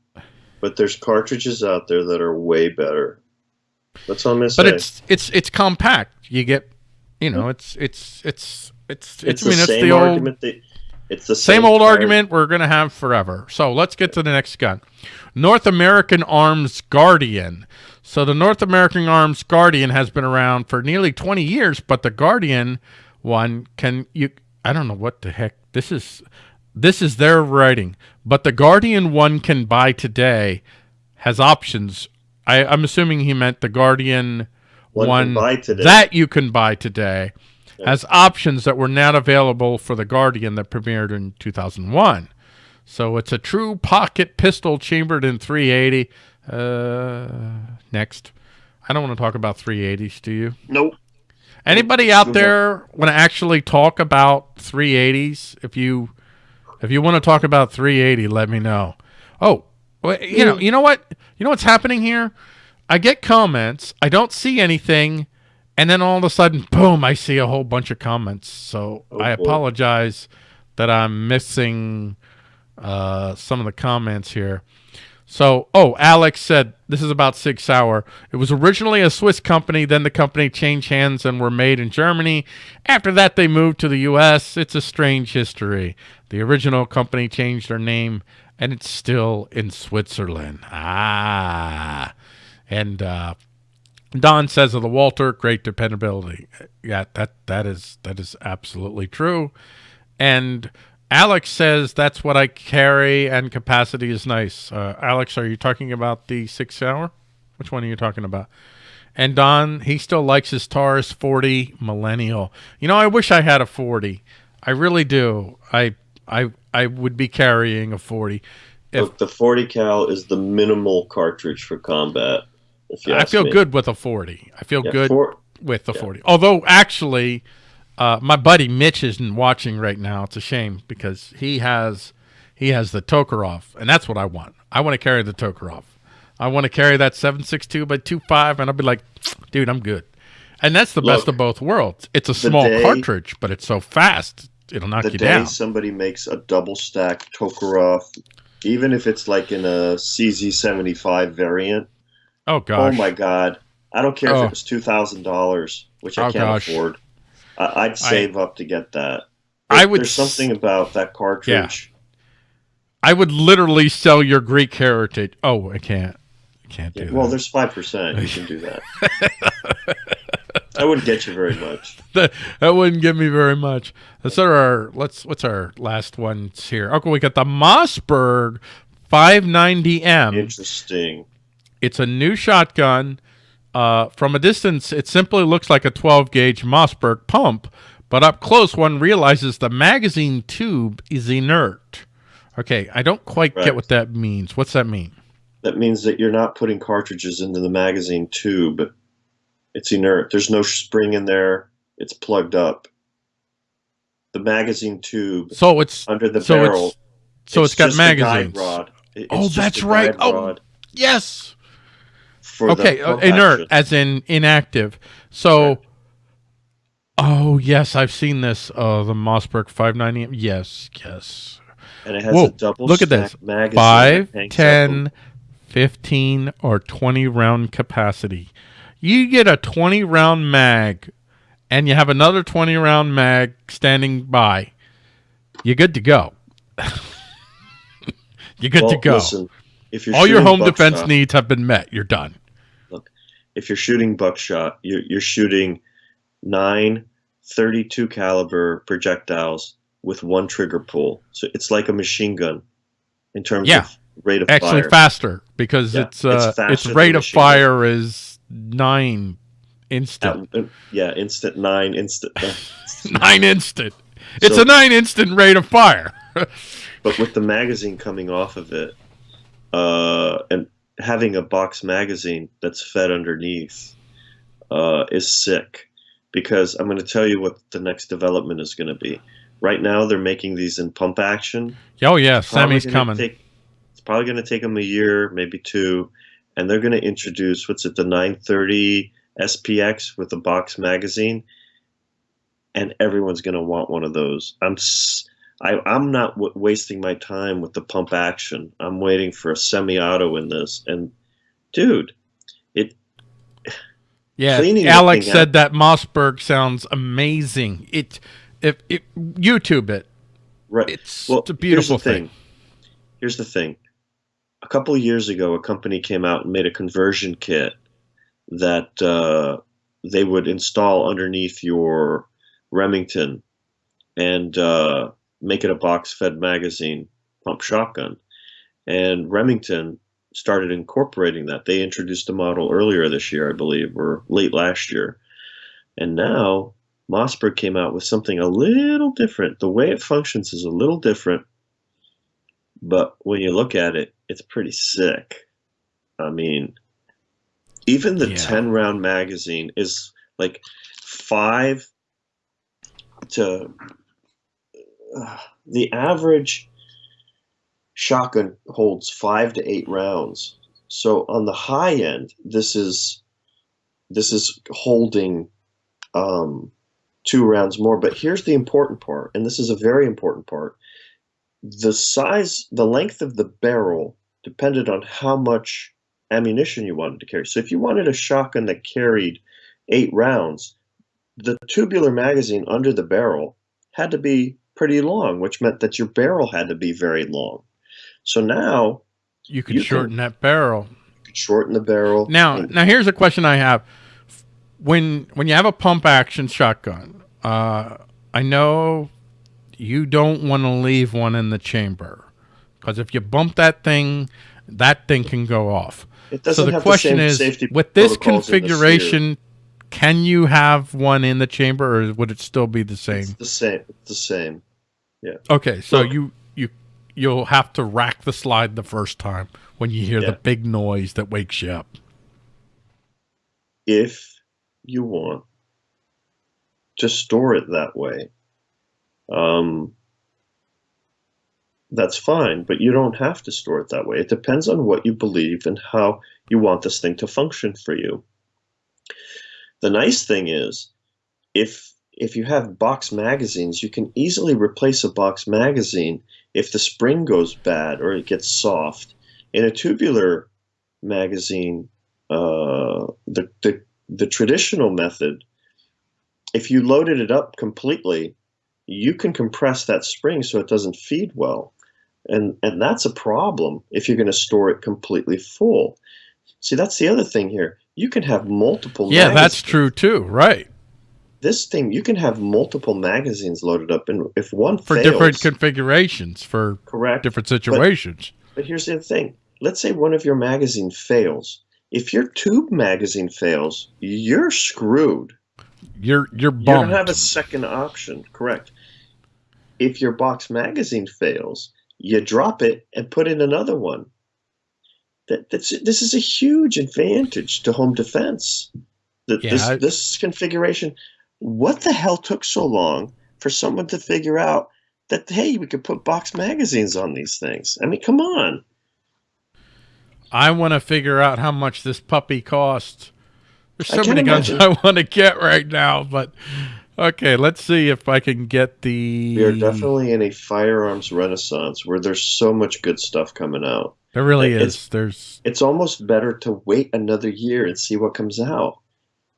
but there's cartridges out there that are way better. That's all I'm gonna say. But it's it's it's compact. You get, you know, it's it's it's it's it's I mean, the it's same the old argument. That, it's the same same old card. argument we're going to have forever. So let's get to the next gun. North American Arms Guardian. So the North American Arms Guardian has been around for nearly 20 years, but the Guardian one can you I don't know what the heck this is this is their writing, but the Guardian one can buy today has options. I, I'm assuming he meant the Guardian One one, can buy today. that you can buy today has options that were not available for the Guardian that premiered in 2001. So it's a true pocket pistol chambered in 380. Uh, next. I don't want to talk about 380s, do you? Nope. Anybody out there want to actually talk about 380s? If you if you want to talk about 380, let me know. Oh, you know, you know what? You know what's happening here? I get comments, I don't see anything, and then all of a sudden, boom, I see a whole bunch of comments. So Oh, I boy. apologize that I'm missing uh, some of the comments here. So, oh, Alex said this is about Sig Sauer. It was originally a Swiss company, then the company changed hands and were made in Germany. After that, they moved to the U.S. It's a strange history. The original company changed their name, and it's still in Switzerland. Ah, and uh, Don says of the Walter, great dependability. Yeah, that that is that is absolutely true. And Alex says that's what I carry, and capacity is nice. Uh, Alex, are you talking about the Sig Sauer? Which one are you talking about? And Don, he still likes his Taurus 40 Millennial. You know, I wish I had a 40. I really do. I I I would be carrying a 40. If Look, the 40 cal is the minimal cartridge for combat. I feel me. good with a 40. I feel Yeah, good four- with the 40. Although actually, uh, my buddy Mitch isn't watching right now. It's a shame because he has he has the Tokarev, and that's what I want. I want to carry the Tokarev. I want to carry that 762 by 25, and I'll be like, dude, I'm good. And that's the best of both worlds. It's a small day- cartridge, but it's so fast, it'll knock the you day down. somebody makes a double stack Tokarev, even if it's like in a CZ75 variant, Oh, oh gosh. oh my god, I don't care Oh. if it was two thousand dollars, which I Oh, can't gosh. afford. I, I'd save up to get that. I would There's something about that cartridge. I would literally sell your Greek heritage. Oh, I can't. I can't do Yeah, well, there's five percent. You can do that. *laughs* I wouldn't get you very much. *laughs* that, that wouldn't give me very much. Let's our let's what's our last ones here? Okay, we got the Mossberg 590M. Interesting. It's a new shotgun. Uh, from a distance, it simply looks like a 12 gauge Mossberg pump, but up close, one realizes the magazine tube is inert. Okay, I don't quite Right. get what that means. What's that mean? That means that you're not putting cartridges into the magazine tube. It's inert. There's no spring in there. It's plugged up. The magazine tube So it's under the so barrel. it's so it's got a guide magazines. rod. It- Oh, that's right. Oh, rod Yes. okay, uh, inert action. as in inactive. So, oh yes, I've seen this. Uh, the Mossberg 590. Yes, yes. and it has Whoa, a double look at this. magazine. Five, that hangs up 10, 15, or 20 round capacity. You get a 20 round mag, and you have another 20 round mag standing by. You're good to go. *laughs* You're good Well, to go. Listen, if you're All your home defense needs have been met. You're done. Look, if you're shooting buckshot, you're, you're shooting nine 32 caliber projectiles with one trigger pull. So it's like a machine gun in terms Yeah. of rate of fire. actually fire. faster because Yeah, it's uh, it's its, rate of machine gun. fire is nine instant. At- yeah, instant nine, instant. uh, *laughs* nine instant. It's So- a nine instant rate of fire. *laughs* but with the magazine coming off of it, uh, and having a box magazine that's fed underneath uh, is sick because I'm going to tell you what the next development is going to be. Right now, they're making these in pump action. Oh yeah, Sammy's coming. Take, it's probably going to take them a year, maybe two, and they're going to introduce what's it, the 930 SPX with a box magazine, and everyone's going to want one of those. I'm s- I, am not w- wasting my time with the pump action. I'm waiting for a semi-auto in this, and dude, it *sighs* Yeah, cleaning Alex said out. that Mossberg sounds amazing. It, if it, YouTube it, right. it's, Well, it's a beautiful here's the thing. Here's the thing. A couple years ago, a company came out and made a conversion kit that uh, they would install underneath your Remington and uh, make it a box-fed magazine pump shotgun. And Remington started incorporating that. They introduced a model earlier this year, I believe, or late last year. And now Mossberg came out with something a little different. The way it functions is a little different, but when you look at it, it's pretty sick. I mean, even the Yeah. 10 round magazine is like five to uh, the average shotgun holds five to eight rounds. So on the high end, this is this is holding um, two rounds more. But here's the important part, and this is a very important part. The size, the length of the barrel depended on how much ammunition you wanted to carry. So if you wanted a shotgun that carried eight rounds, the tubular magazine under the barrel had to be pretty long, which meant that your barrel had to be very long. So now You could you can- shorten that barrel. you could shorten the barrel. Now, now here's a question I have. When when you have a pump action shotgun, uh, I know you don't want to leave one in the chamber because if you bump that thing, that thing can go off. it So the question the is, with this protocols in the configuration, can you have one in the chamber, or would it still be the same? It's the same. It's the same. Yeah. Okay, so Look. you you you'll have to rack the slide the first time when you hear the big noise that wakes you up. if you want to store it that way, um, that's fine, but you don't have to store it that way. It depends on what you believe and how you want this thing to function for you. The nice thing is, if if you have box magazines, you can easily replace a box magazine if the spring goes bad or it gets soft. In a tubular magazine, uh, the, the the traditional method, if you loaded it up completely, you can compress that spring so it doesn't feed well. And and that's a problem if you're going to store it completely full. See, that's the other thing here. You can have multiple Yeah, that's true too. Right. This thing, you can have multiple magazines loaded up and if one For fails, different configurations, for correct. different situations. But here's the thing. Let's say one of your magazine fails. If your tube magazine fails, you're screwed. You're you're You don't have a second option, correct? If your box magazine fails, you drop it and put in another one. That, that's this is a huge advantage to home defense. That Yeah, this I- this configuration. What the hell took so long for someone to figure out that hey, we could put box magazines on these things? I mean, come on. I want to figure out how much this puppy costs. There's so can many guns imagine. I want to get right now, but okay, let's see if I can get the. We are definitely in a firearms renaissance where there's so much good stuff coming out. There really it's- is. There's it's almost better to wait another year and see what comes out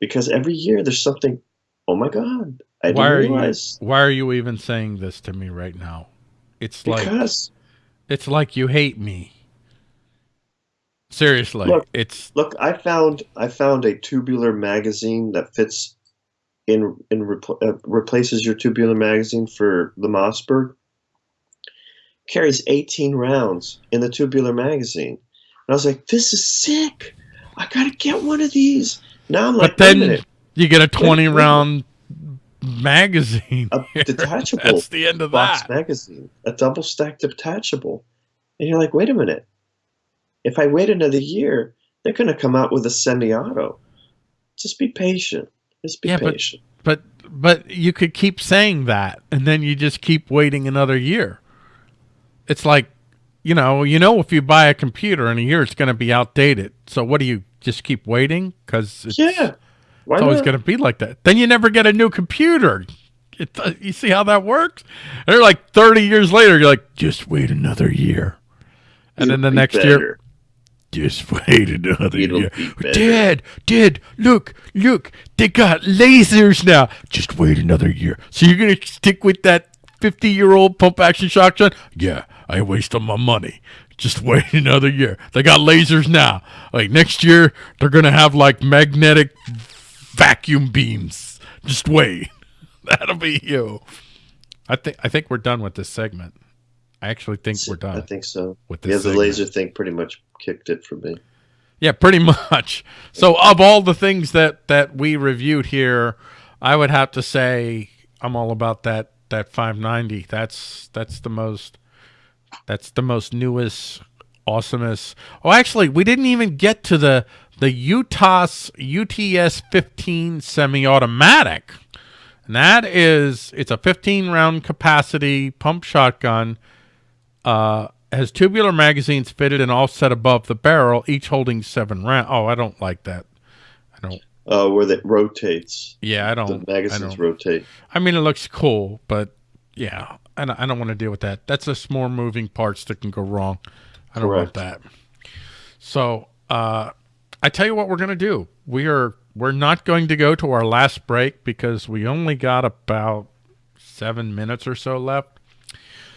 because every year there's something oh my god i why are didn't you why are you even saying this to me right now? It's like because it's like you hate me. Seriously, Look. it's look i found i found a tubular magazine that fits in in repl- uh, replaces your tubular magazine for the mossberg carries 18 rounds in the tubular magazine and i was like this is sick i gotta get one of these now i'm like but then you get a 20 wait. round magazine. a here. *laughs* detachable That's the end of box that. magazine, a double stack detachable. And you're like, wait a minute. If I wait another year, they're going to come out with a semi-auto. Just be patient. Just be Yeah, but- patient. But but you could keep saying that, and then you just keep waiting another year. It's like, you know, you know, if you buy a computer in a year, it's going to be outdated. So what do you just keep waiting? Because it's, yeah. Why it's always going to be like that. Then you never get a new computer. It, uh, you see how that works? And they're like 30 years later, you're like, just wait another year. And then the next year, better. Just *laughs* wait another It'll year. be better. Dad, Dad, look, look, they got lasers now. Just wait another year. So you're gonna stick with that 50 year old pump action shotgun? Yeah, I wasted my money. Just wait *laughs* another year. They got lasers now. Like next year, they're gonna have like magnetic vacuum beams. Just wait. *laughs* That'll be you. I think I think we're done with this segment. I actually think we're done I think so. with Yeah, the segment. laser thing pretty much kicked it for me. Yeah, pretty *laughs* much. So of all the things that that we reviewed here, I would have to say I'm all about that that 590. That's that's the most that's the most newest awesomest. Oh, actually, we didn't even get to the the UTAS UTS 15 semi-automatic. And that is it's a 15 round capacity pump shotgun uh, has tubular magazines fitted and offset above the barrel, each holding seven rounds. Oh, I don't like that. I don't. Uh, where that rotates. Yeah, I don't. I magazines don't. rotate. I mean, it looks cool, but yeah, I don't, I don't want to deal with that. That's just more moving parts that can go wrong. I don't want that. So, uh, I tell you what we're gonna do. We are we're not going to go to our last break because we only got about seven minutes or so left.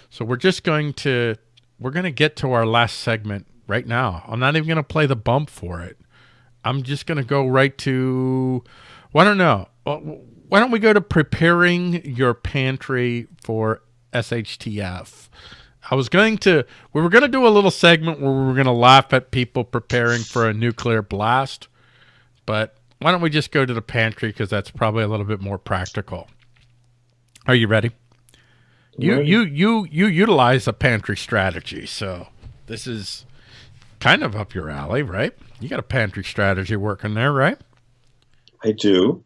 So we're just going to we're going to get to our last segment right now. I'm not even going to play the bump for it. I'm just going to go right to well, I don't know. Uh, Why don't we go to preparing your pantry for SHTF? I was going to we were going to do a little segment where we were going to laugh at people preparing for a nuclear blast, but why don't we just go to the pantry because that's probably a little bit more practical. Are you ready? You you you you utilize a pantry strategy, so this is kind of up your alley, right? You got a pantry strategy working there, right? I do.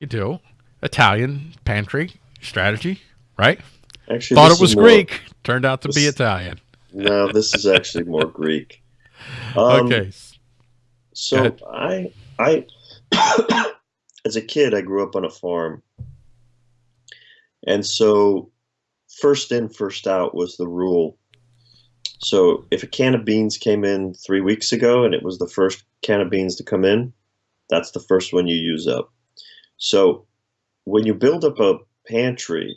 You do. Italian pantry strategy, right? Actually, Thought it was more- Greek. Turned out to be Italian. No, this is actually more Greek. *laughs* Um, okay. So I I *coughs* as a kid I grew up on a farm. And so first in first out was the rule. So if a can of beans came in 3 weeks ago and it was the first can of beans to come in, that's the first one you use up. So when you build up a pantry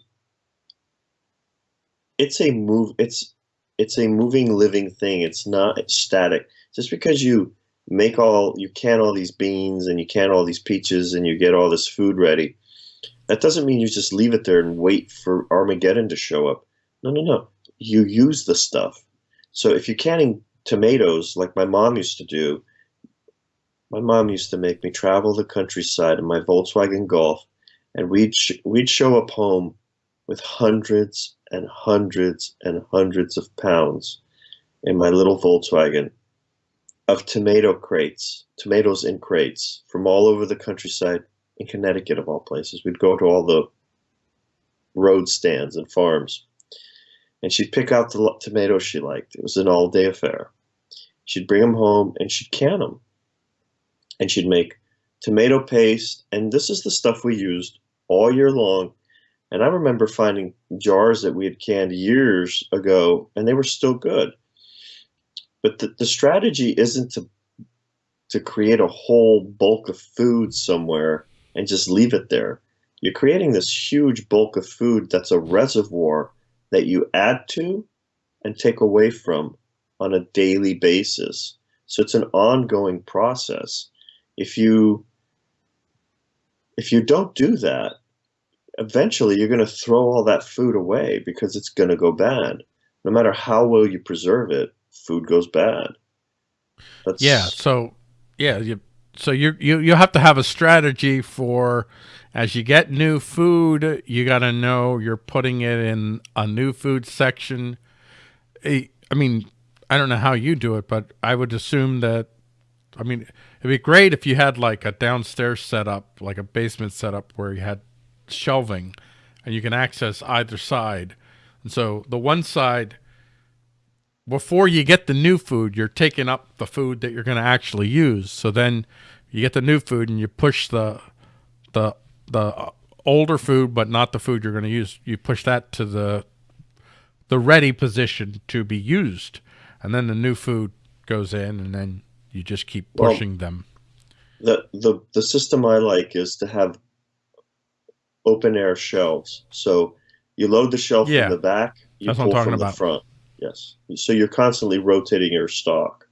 it's a move it's it's a moving living thing. It's not static. Just because you make all you can all these beans and you can all these peaches and you get all this food ready that doesn't mean you just leave it there and wait for armageddon to show up. No no no. You use the stuff. So if you're canning tomatoes like my mom used to do my mom used to make me travel the countryside in my volkswagen golf and we'd sh- we'd show up home with hundreds and hundreds and hundreds of pounds in my little volkswagen of tomato crates, tomatoes in crates from all over the countryside in Connecticut, of all places. We'd go to all the road stands and farms, and she'd pick out the tomatoes she liked. It was an all day affair. She'd bring them home and she'd can them. And she'd make tomato paste, and this is the stuff we used all year long. And I remember finding jars that we had canned years ago, and they were still good but the, the strategy isn't to to create a whole bulk of food somewhere and just leave it there you're creating this huge bulk of food that's a reservoir that you add to and take away from on a daily basis so it's an ongoing process if you if you don't do that eventually you're going to throw all that food away because it's going to go bad no matter how well you preserve it food goes bad. That's, Yeah. So yeah, you so you you you have to have a strategy for as you get new food, you got to know you're putting it in a new food section. I mean, I don't know how you do it, but I would assume that. I mean, it'd be great if you had like a downstairs setup, like a basement setup, where you had shelving, and you can access either side. And so the one side, before you get the new food, you're taking up the food that you're going to actually use. So then you get the new food, and you push the the the uh, older food, but not the food you're going to use. You push that to the the ready position to be used, and then the new food goes in, and then you just keep Well, pushing them. The the the system I like is to have open air shelves. So you load the shelf Yeah. from the back, you That's pull talking from the about. front. Yes. So you're constantly rotating your stock.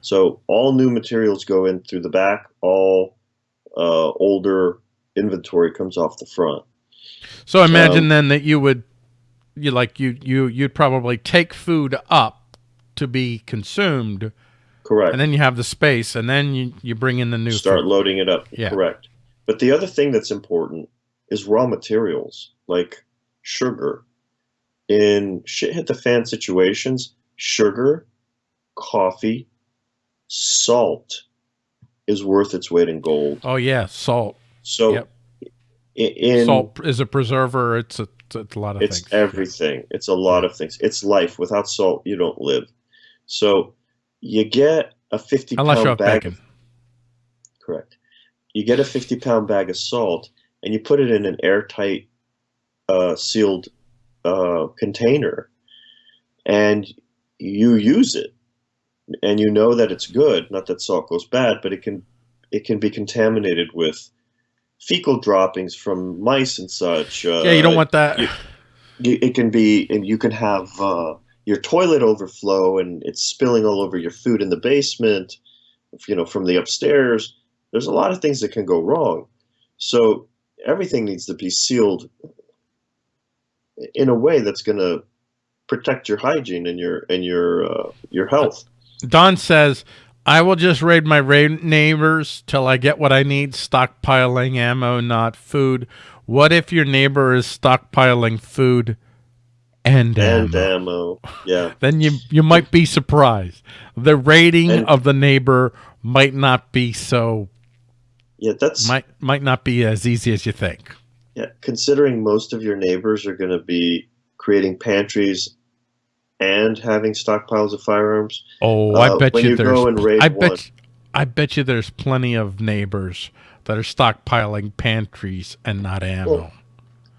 So all new materials go in through the back. All uh, older inventory comes off the front. So imagine Um, then that you would, you like you you you'd probably take food up to be consumed, Correct. and then you have the space, and then you you bring in the new start food. loading it up. Yeah. Correct. But the other thing that's important is raw materials like sugar. In shit hit the fan situations, sugar, coffee, salt is worth its weight in gold. Oh yeah, salt. So Yep. in salt is a preserver. It's a it's a lot of things. it's things. everything. It's a lot of things. It's life. Without salt, you don't live. So you get a 50 Unless pound bag bacon. of Correct. You get a 50 pound bag of salt and you put it in an airtight, uh, sealed uh, container and you use it and you know that it's good. Not that salt goes bad, but it can it can be contaminated with fecal droppings from mice and such. Uh, yeah, you don't want that. you- it can be and you can have uh, your toilet overflow and it's spilling all over your food in the basement you know from the upstairs there's a lot of things that can go wrong so everything needs to be sealed in a way that's going to protect your hygiene and your and your uh, your health Don says, "I will just raid my ra- neighbors till I get what I need. Stockpiling ammo, not food. What if your neighbor is stockpiling food and, and ammo? ammo yeah *laughs* Then you you might be surprised. The rating And- of the neighbor might not be so yeah that's might might not be as easy as you think. Yeah, considering most of your neighbors are going to be creating pantries and having stockpiles of firearms, Oh, I Uh, bet when you, you there's. go and raid I one- bet. I bet you there's plenty of neighbors that are stockpiling pantries and not ammo. Well,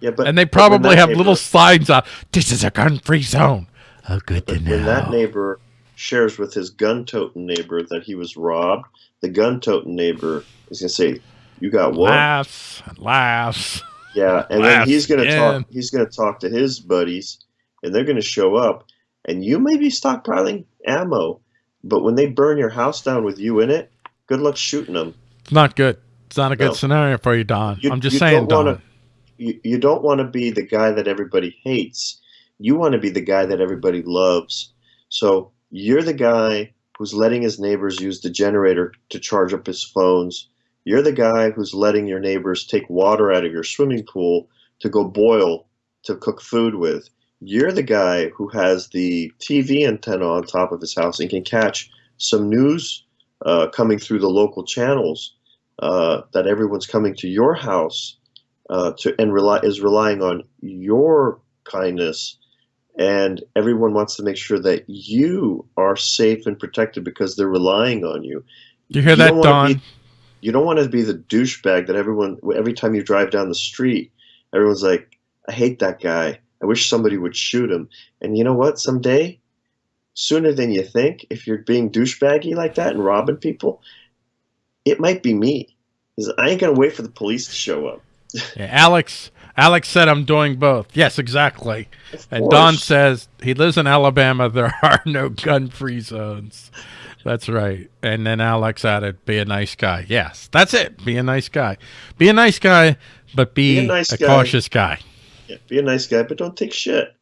yeah, but and they probably have neighbor- little signs out. This is a gun-free zone. Oh, good to know. when that neighbor shares with his gun-toting neighbor that he was robbed, the gun-toting neighbor is going to say, "You got what?" laughs and laughs. Yeah, and then he's going to again. talk. He's going to talk to his buddies, and they're going to show up, and you may be stockpiling ammo, but when they burn your house down with you in it, good luck shooting them. It's not good. It's not a good scenario for you, Don. You- I'm just saying, don't Don. wanna- you, you don't want to be the guy that everybody hates. You want to be the guy that everybody loves. So you're the guy who's letting his neighbors use the generator to charge up his phones. You're the guy who's letting your neighbors take water out of your swimming pool to go boil to cook food with. You're the guy who has the TV antenna on top of his house and can catch some news uh, coming through the local channels uh, that everyone's coming to your house uh, to and rely is relying on your kindness, and everyone wants to make sure that you are safe and protected because they're relying on you. you hear you that, Don? You don't want to be the douchebag that everyone every time you drive down the street, everyone's like, "I hate that guy. I wish somebody would shoot him." And you know what? Someday, sooner than you think, if you're being douchebaggy like that and robbing people, it might be me. 'Cause I ain't gonna wait for the police to show up. Yeah, Alex. Alex said I'm doing both. Yes, exactly. And. Don says he lives in Alabama. There are no gun-free zones. That's right. And then Alex added, "Be a nice guy." Yes, that's it. Be a nice guy. Be a nice guy, but be, Be a nice a guy. cautious guy. Yeah, be a nice guy, but don't take shit.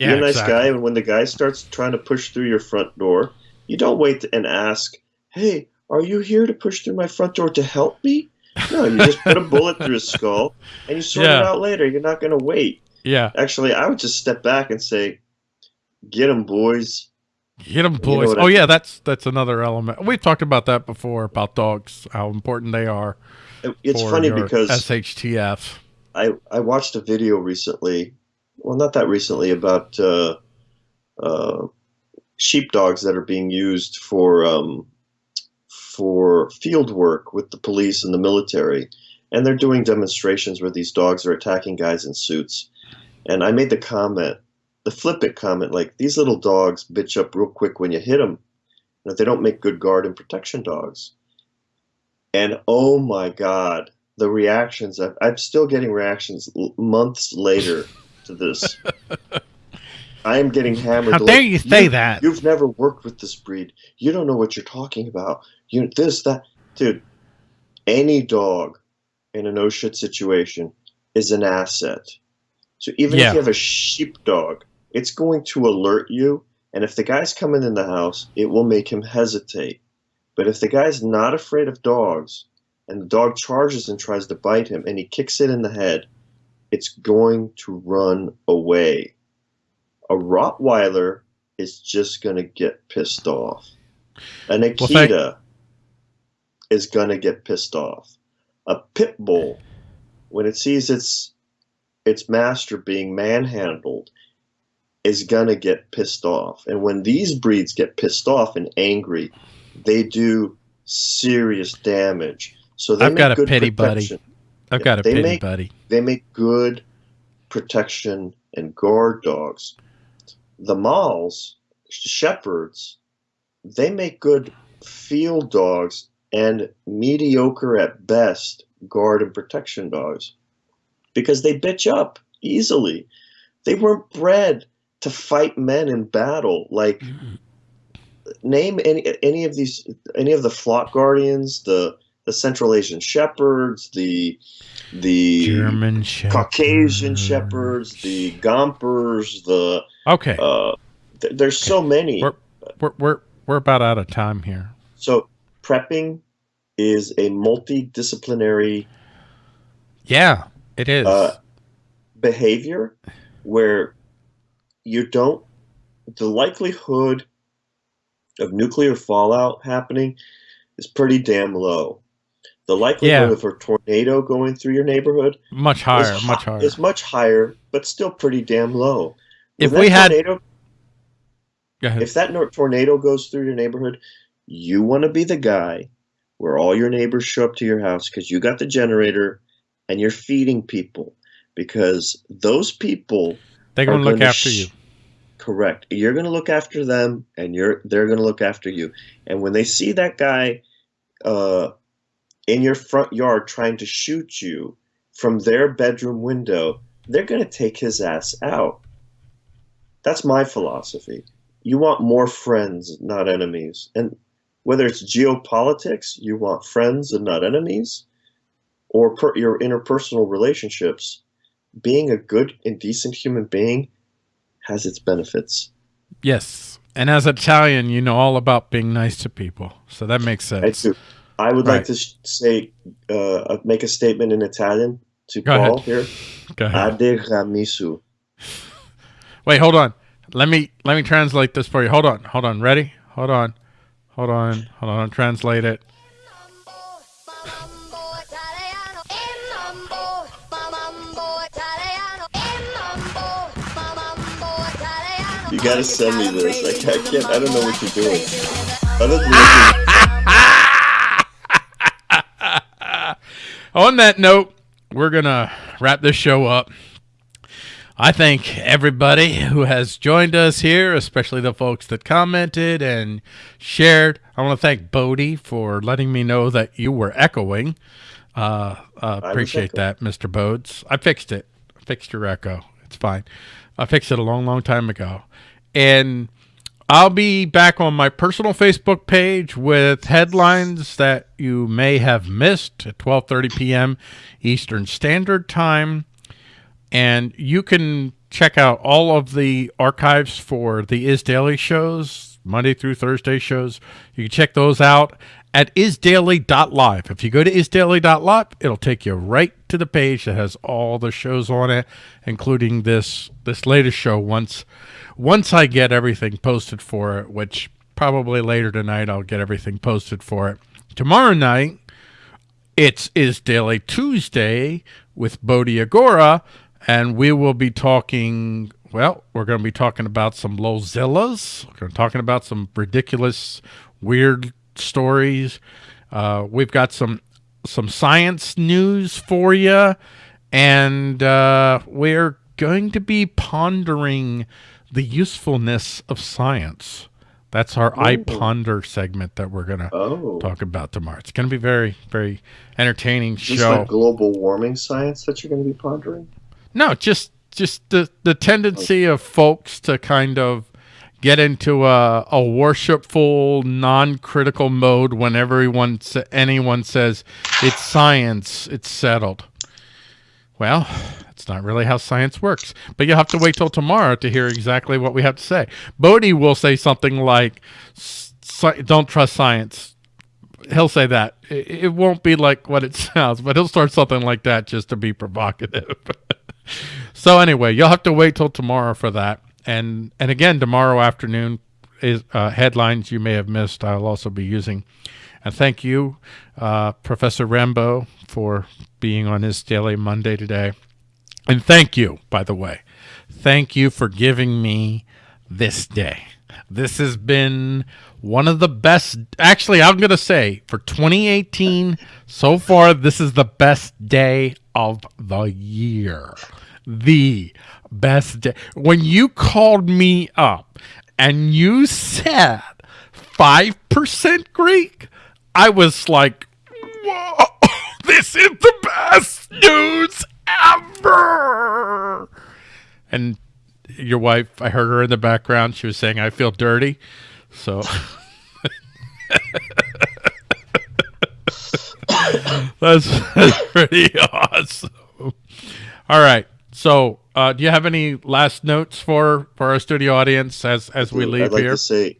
Yeah, be a nice exactly. guy, and when the guy starts trying to push through your front door, you don't wait and ask, "Hey, are you here to push through my front door to help me?" No, you just put a bullet through his skull, and you sort Yeah. it out later. You're not going to wait. Yeah, Actually, I would just step back and say, "Get him, boys. Get them, boys. what I oh mean? yeah, that's that's another element. We've talked about that before about dogs, how important they are. It's funny because SHTF. I I watched a video recently, well, not that recently, about uh, uh, sheepdogs that are being used for um, for field work with the police and the military, and they're doing demonstrations where these dogs are attacking guys in suits. And I made the comment, the flip it comment, like these little dogs bitch up real quick when you hit them. You know, they don't make good guard and protection dogs. And oh my God, the reactions! I, I'm still getting reactions l- months later to this. *laughs* I am getting hammered. How like, dare you say that? You've never worked with this breed. You don't know what you're talking about. You this that, dude. Any dog in a no shit situation is an asset. So even Yeah. if you have a sheepdog, it's going to alert you. And if the guy's coming in the house, it will make him hesitate. But if the guy's not afraid of dogs, and the dog charges and tries to bite him, and he kicks it in the head, it's going to run away. A Rottweiler is just going to get pissed off. An Well, Akita thank- is going to get pissed off. A pit bull, when it sees its its master being manhandled, is going to get pissed off. And when these breeds get pissed off and angry, they do serious damage. So they I've make got a good pity buddy. I've Yeah, got a pity make- buddy. They make good protection and guard dogs. The Mals, shepherds, they make good field dogs and mediocre at best guard and protection dogs because they bitch up easily. They weren't bred to fight men in battle. Like name any any of these any of the flock guardians, the the Central Asian shepherds, the the German Shepherd. Caucasian shepherds, the Gompers, the Okay, uh, th- there's so many. We're- we're we're we're about out of time here. So prepping is a multidisciplinary Yeah, it is. uh, behavior where you don't the likelihood of nuclear fallout happening is pretty damn low. The likelihood Yeah. of a tornado going through your neighborhood much is, higher, hi- much higher. is much higher, but still pretty damn low. If we had- tornado, Go ahead. if that tornado goes through your neighborhood, you want to be the guy where all your neighbors show up to your house because you got the generator and you're feeding people because those people They're going to look after sh- you. Correct. You're going to look after them, and you're they're going to look after you. And when they see that guy uh, in your front yard trying to shoot you from their bedroom window, they're going to take his ass out. That's my philosophy. You want more friends, not enemies. And whether it's geopolitics, you want friends and not enemies, or per, your interpersonal relationships, being a good and decent human being has its benefits. Yes. And as Italian, you know all about being nice to people. So that makes sense. I do. I would Right. like to say, uh, make a statement in Italian to Go Paul ahead. here. Go ahead. Ade ramisu. Wait, hold on. Let me let me translate this for you. Hold on. Hold on. Ready? Hold on. Hold on. Hold on. Translate it. Gotta send me this. I can't, I can't. I don't know what you're doing. Other than looking, *laughs* On that note, we're going to wrap this show up. I thank everybody who has joined us here, especially the folks that commented and shared. I want to thank Bodie for letting me know that you were echoing. Uh, uh, appreciate that, Mr. Bodes. I fixed it. I fixed your echo. It's fine. I fixed it a long, long time ago. And I'll be back on my personal Facebook page with headlines that you may have missed at 12:30 p.m. Eastern Standard Time. And you can check out all of the archives for the Is Daily shows Monday through Thursday shows. You can check those out at isdaily.live. If you go to isdaily.live, it'll take you right to the page that has all the shows on it, including this this latest show once once I get everything posted for it, which probably later tonight I'll get everything posted for it. Tomorrow night it's Is Daily Tuesday with Bodhi Agora, and we will be talking. Well, we're going to be talking about some Lozillas. We're talking about some ridiculous, weird stories. Uh, we've got some some science news for you, and uh, we're going to be pondering the usefulness of science. That's our I Ponder segment that we're going to Oh, talk about tomorrow. It's going to be very, very entertaining is show. like global warming science that you're going to be pondering? no, just just the the tendency of folks to kind of get into a, a worshipful, non-critical mode when everyone anyone says it's science, it's settled. Well, that's not really how science works. But you'll have to wait till tomorrow to hear exactly what we have to say. Bodhi will say something like, "Don't trust science." He'll say that. It, it won't be like what it *laughs* sounds, but he'll start something like that just to be provocative. *laughs* so anyway, you'll have to wait till tomorrow for that. And and again, tomorrow afternoon is uh, headlines you may have missed. I'll also be using. And thank you, uh, Professor Rambo, for being on Is Daily Monday today. And thank you, by the way. Thank you for giving me this day. This has been one of the best. Actually, I'm going to say for 2018, so far, this is the best day of the year. The best day. When you called me up and you said 5% Greek, I was like, whoa, *laughs* this is the best news ever. And your wife, I heard her in the background. She was saying, I feel dirty. So *laughs* that's, that's *laughs* pretty awesome. All right. So, uh, do you have any last notes for, for our studio audience as, as we leave I'd like here? to say,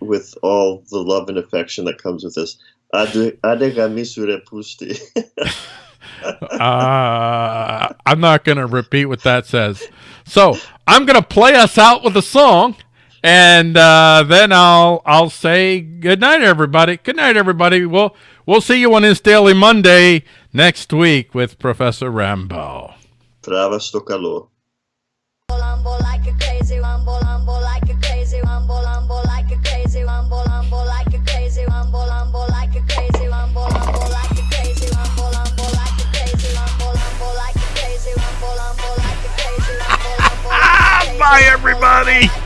with all the love and affection that comes with this, Ade adega pusti. *laughs* uh, I'm not going to repeat what that says. So I'm going to play us out with a song, and uh, then I'll I'll say good night, everybody. Good night, everybody. We'll we'll see you on this Daily Monday next week with Professor Rambo. Trava sto calor. Bye, everybody.